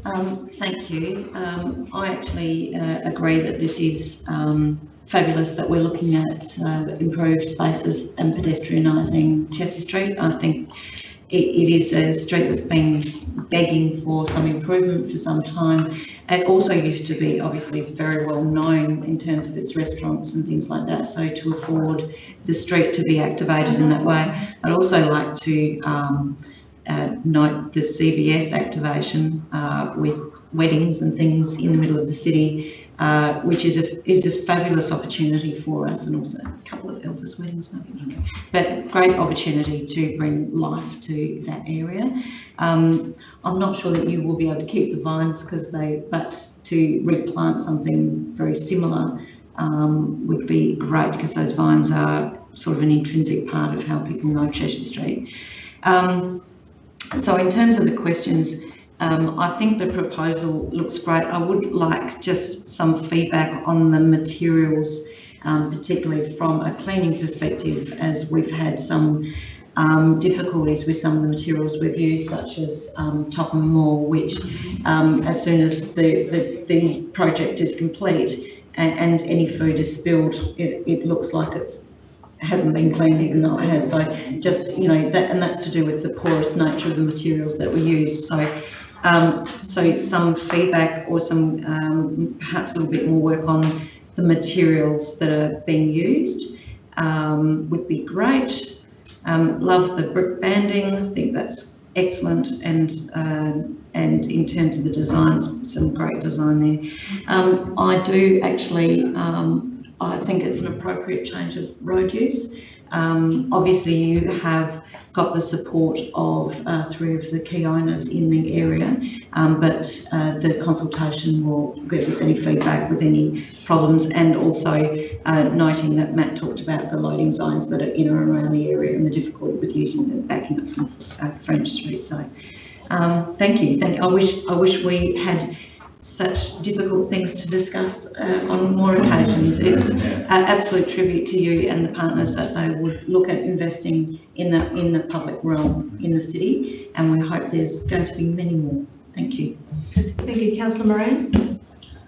Um, thank you. Um, I actually uh, agree that this is um, fabulous that we're looking at uh, improved spaces and pedestrianising Chesser Street. I think it, it is a street that's been begging for some improvement for some time. It also used to be obviously very well known in terms of its restaurants and things like that. So to afford the street to be activated in that way, I'd also like to um, uh, note the CVS activation uh, with weddings and things in the middle of the city, uh, which is a is a fabulous opportunity for us, and also a couple of Elvis weddings maybe, but great opportunity to bring life to that area. Um, I'm not sure that you will be able to keep the vines because they, but to replant something very similar um, would be great because those vines are sort of an intrinsic part of how people know Chesser Street. Um, so in terms of the questions, um, I think the proposal looks great. I would like just some feedback on the materials, um, particularly from a cleaning perspective, as we've had some um, difficulties with some of the materials we've used, such as um, Topham Moor, which um, as soon as the, the, the project is complete and, and any food is spilled, it, it looks like it's hasn't been cleaned even though it has. So just, you know, that, and that's to do with the porous nature of the materials that we use. So, um, so some feedback or some, um, perhaps a little bit more work on the materials that are being used um, would be great. Um, love the brick banding. I think that's excellent. And, uh, and in terms of the designs, some great design there. Um, I do actually, um, I think it's an appropriate change of road use. Obviously, you have got the support of uh, three of the key owners in the area, um, but uh, the consultation will give us any feedback with any problems and also uh, noting that Matt talked about the loading zones that are in and around the area and the difficulty with using them backing up from uh, French Street. So um, thank you. Thank I wish I wish we had such difficult things to discuss uh, on more occasions. It's an absolute tribute to you and the partners that they would look at investing in the in the public realm in the city, and we hope there's going to be many more. Thank you.
Thank you, Councillor Moran.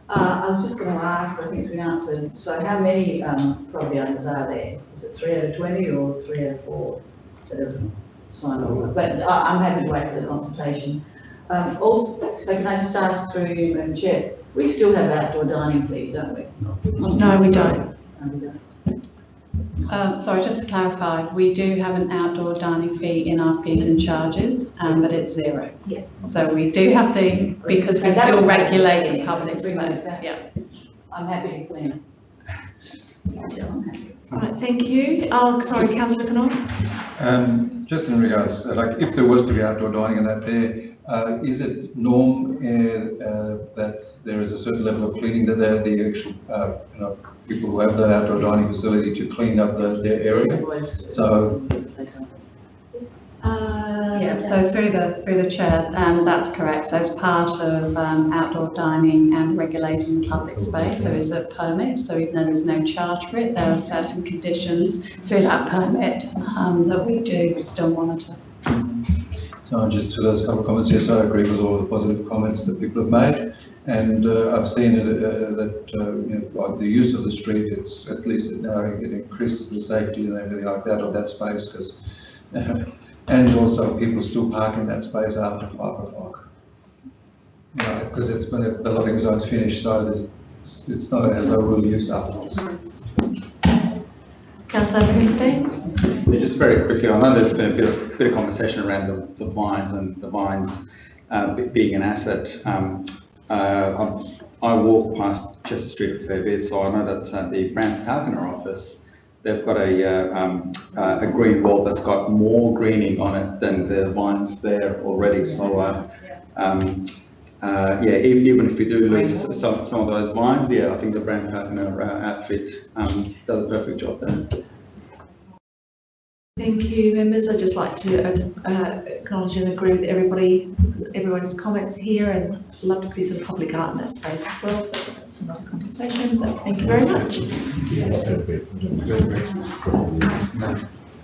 Uh, I was just going to ask, but I think it's been answered. So how many um, property owners are there? Is it three out of 20 or three out of four that have signed off? But I, I'm happy to wait for the consultation. Um, also, so can I just ask through you, Madam Chair, we still have outdoor dining fees, don't we?
No, we don't.
No, we don't.
Uh, sorry, just to clarify, we do have an outdoor dining fee in our fees and charges, um, but it's zero.
Yeah.
So we do have the, because we
And
still
would
regulate the public
easier.
Space, yeah.
I'm happy to clean it.
Right, thank you. Oh, sorry, Councillor Knoll.
Um, just in regards, like if there was to be outdoor dining and that there, uh, is it norm uh, uh, that there is a certain level of cleaning that they're the actual, uh, you know, people who have that outdoor dining facility to clean up the, their area? So,
Yeah, so through the, through the chair, um, that's correct. So as part of, um, outdoor dining and regulating the public space, there is a permit. So even though there's no charge for it, there are certain conditions through that permit, um, that we do still monitor.
So just to those couple of comments, yes, I agree with all the positive comments that people have made. And uh, I've seen it, uh, that, uh, you know, the use of the street, it's at least now it increases the safety and everything like that of that space because And also people still park in that space after five o'clock. Because it's when the loading zone's finished, so it's, it's not, it has no real use afterwards.
Councillor.
Yeah, just very quickly, I know there's been a bit of, bit of conversation around the, the vines and the vines uh, being an asset. Um, uh, I walk past Chesser Street a fair bit, so I know that uh, the Brown Falconer office, they've got a, uh, um, uh, a green wall that's got more greening on it than the vines there already. So uh, um, uh, yeah, even if we do lose some, some of those wines, yeah, I think the brand partner uh, outfit um, does a perfect job there.
Thank you, members. I'd just like to uh, uh, acknowledge and agree with everybody, everyone's comments here and love to see some public art in that space as well. but That's another conversation, but thank you very much.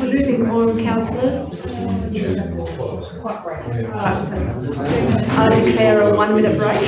losing quorum, councillors. I declare a one minute break.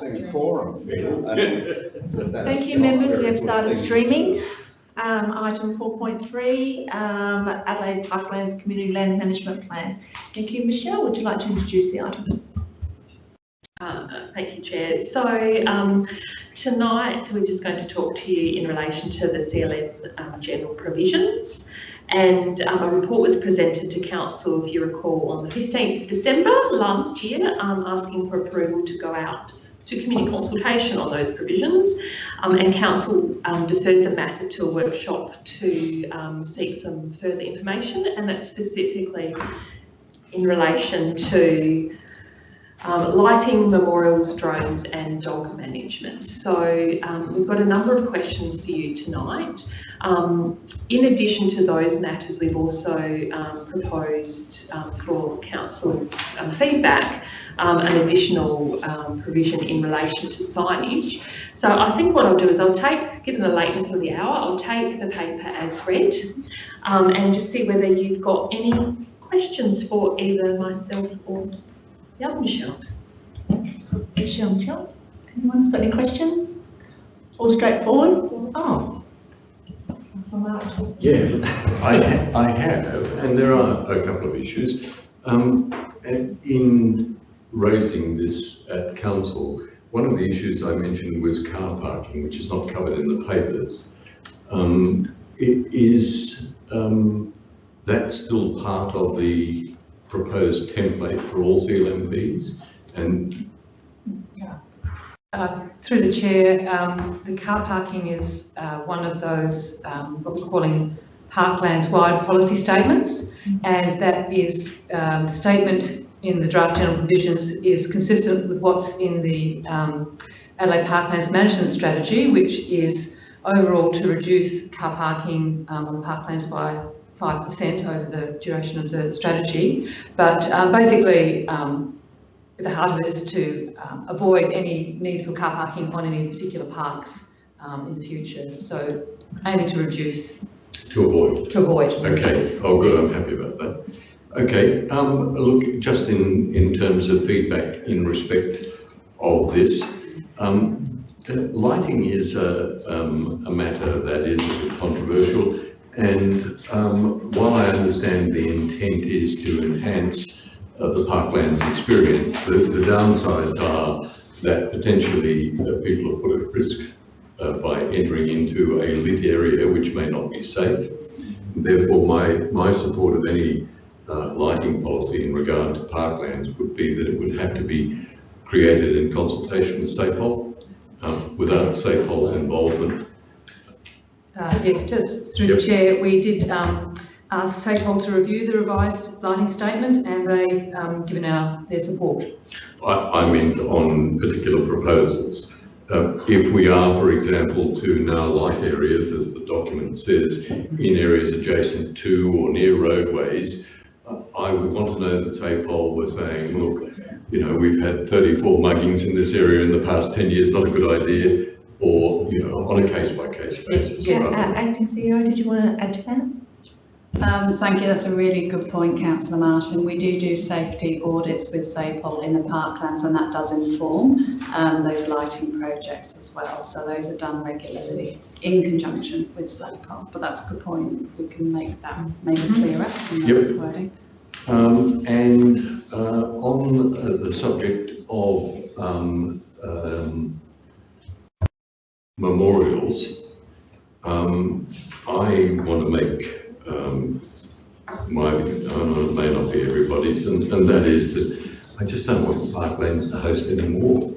Like seeing quorum, Phil. and that's
Thank you,
not
members.
a
We have
good
started
thing.
streaming. Um, item four point three, um, Adelaide Parklands Community Land Management Plan. Thank you. Michelle, would you like to introduce the item?
Uh, Thank you, Chair. So um, tonight, we're just going to talk to you in relation to the CLM um, general provisions. And um, a report was presented to Council, if you recall, on the 15th of December last year, um, asking for approval to go out to community consultation on those provisions. Um, and Council um, deferred the matter to a workshop to um, seek some further information, and that's specifically in relation to um, lighting, memorials, drones and dog management. So um, we've got a number of questions for you tonight. Um, in addition to those matters, we've also um, proposed um, for Council's um, feedback an additional provision in relation to signage. So I think what I'll do is I'll take, given the lateness of the hour, I'll take the paper as read and just see whether you've got any questions for either myself or yeah, Michelle.
Michelle, Michelle, anyone's got any questions? All straightforward? Oh.
Yeah, I, I have, and there are a couple of issues. Um, in raising this at council, one of the issues I mentioned was car parking, which is not covered in the papers. Um, it is, um, that still part of the proposed template for all CLMPs? And
Uh, Through the chair, um, the car parking is uh, one of those, um, what we're calling parklands-wide policy statements, and that is, um, the statement in the draft general provisions is consistent with what's in the um, Adelaide Parklands Management Strategy, which is overall to reduce car parking um, on parklands by 5% over the duration of the strategy. But um, basically, um, the heart of it is to um, avoid any need for car parking on any particular parks um, in the future. So aiming to reduce,
to avoid?
to avoid.
Okay,
reduce.
oh good, I'm happy about that. Okay, um, look, just in, in terms of feedback in respect of this, um, lighting is a, um, a matter that is controversial. And, um, while I understand the intent is to enhance uh, the parklands experience, the, the downsides are that potentially uh, people are put at risk uh, by entering into a lit area which may not be safe. Therefore, my, my support of any uh, lighting policy in regard to parklands would be that it would have to be created in consultation with SAPOL. Um, without SAPOL's involvement,
Uh, yes, just through the chair, we did um, ask SAPOL to review the revised lighting statement and they've um, given our, their support.
I, I meant on particular proposals. Uh, if we are, for example, to now light areas, as the document says, in areas adjacent to or near roadways, uh, I would want to know that SAPOL were saying, look, you know, we've had 34 muggings in this area in the past 10 years, not a good idea, or, you know, on a case-by-case basis.
Yeah,
rather
uh, acting CEO, did you want to add to that?
Um, thank you, that's a really good point, councillor Martin. We do do safety audits with SAPOL in the parklands and that does inform um, those lighting projects as well. So those are done regularly in conjunction with SAPOL. But that's a good point, we can make that maybe clearer in the
Yep.
wording.
Um, and, uh, on uh, the subject of, um, um, memorials, um, I want to make, um, my, I know it may not be everybody's, and, and that is that I just don't want Parklands to host any more.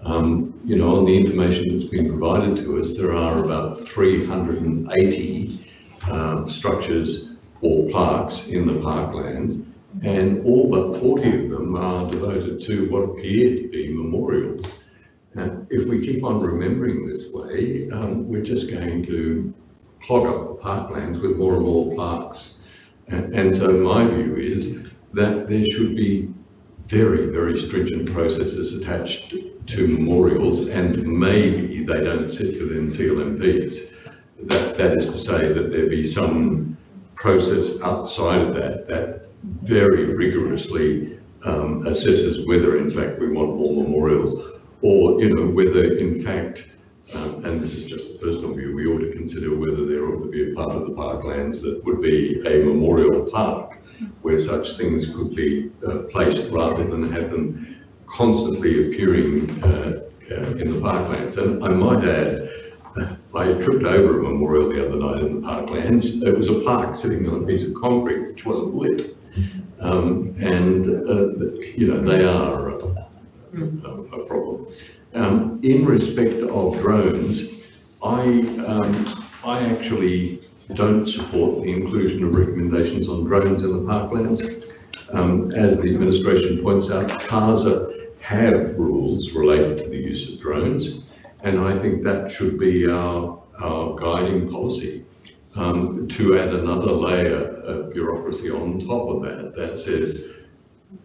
Um, you know, on the information that's been provided to us, there are about 380 um, structures or parks in the parklands, and all but 40 of them are devoted to what appear to be memorials. Now, if we keep on remembering this way, um, we're just going to clog up the parklands with more and more plaques. And, and so my view is that there should be very, very stringent processes attached to memorials, and maybe they don't sit within CLMPs. That, that is to say that there be some process outside of that that very rigorously um, assesses whether in fact we want more memorials or, you know, whether in fact um, and this is just a personal view, we ought to consider whether there ought to be a part of the parklands that would be a memorial park where such things could be uh, placed rather than have them constantly appearing uh, uh, in the parklands. And I might add, uh, I tripped over a memorial the other night in the parklands. It was a plaque sitting on a piece of concrete which wasn't lit. Um, and, uh, you know, they are a, a, problem. Um, in respect of drones, I, um, I actually don't support the inclusion of recommendations on drones in the parklands. Um, as the administration points out, CASA have rules related to the use of drones, and I think that should be our, our guiding policy. Um, to add another layer of bureaucracy on top of that, that says,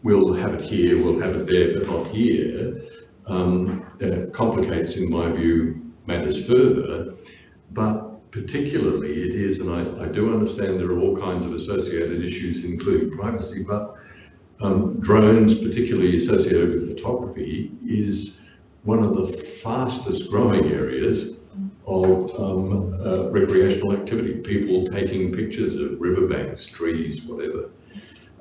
we'll have it here, we'll have it there, but not here, um, that complicates, in my view, matters further. But particularly it is, and I, I do understand there are all kinds of associated issues, including privacy, but um, drones, particularly associated with photography, is one of the fastest growing areas of um, uh, recreational activity, people taking pictures of riverbanks, trees, whatever.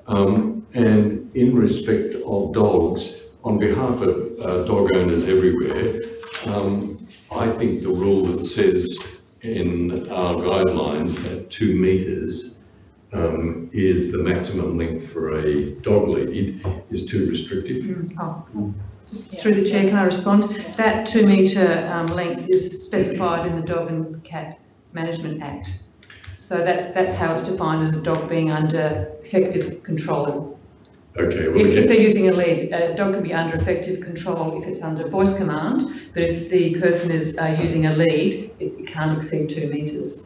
Um, and in respect of dogs, on behalf of uh, dog owners everywhere, um, I think the rule that says in our guidelines that two metres um, is the maximum length for a dog lead is too restrictive.
Oh, Through the chair, can I respond? That two metre um, length is specified in the Dog and Cat Management Act. So that's, that's how it's defined as a dog being under effective control.
Okay, well,
If, if they're using a lead, a dog can be under effective control if it's under voice command, but if the person is uh, using a lead, it can't exceed two metres.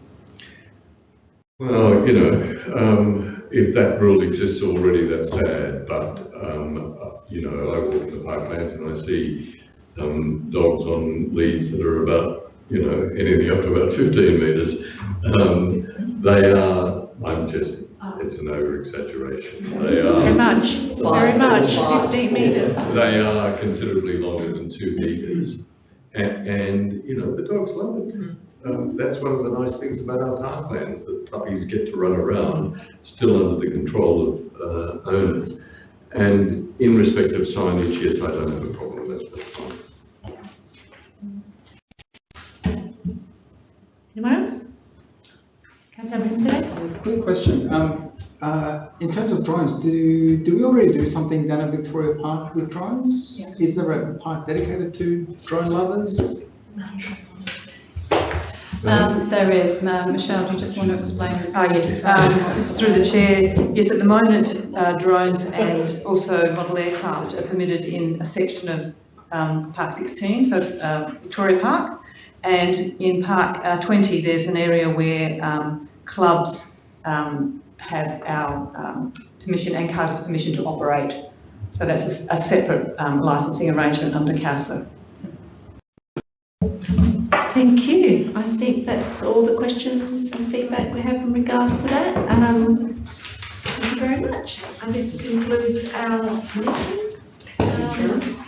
Well, you know, um, if that rule exists already, that's sad, but, um, uh, you know, I walk in the parklands and I see, um, dogs on leads that are about, you know, anything up to about fifteen metres. Um, they are, I'm just, it's an over exaggeration. They are.
Very much, very much, 15 metres.
They are considerably longer than two metres. And, and, you know, the dogs love it. Um, that's one of the nice things about our parklands, that puppies get to run around, still under the control of, uh, owners. And in respect of signage, yes, I don't have a problem, that's fine.
Anyone else? Councillor Abraham
Quick question. Um, uh, in terms of drones, do do we already do something down at Victoria Park with drones? Is there a park dedicated to drone lovers?
Um, there is, um, Michelle, do you just want to explain? this?
Ah, yes, um, through the chair, yes, at the moment, uh, drones and also model aircraft are permitted in a section of um, Park 16, so uh, Victoria Park. And in Park uh, 20, there's an area where um, clubs um, have our um, permission and CASA permission to operate. So that's a separate um, licensing arrangement under CASA.
Thank you. I think that's all the questions and feedback we have in regards to that. Um, thank you very much. And this concludes our meeting. Um,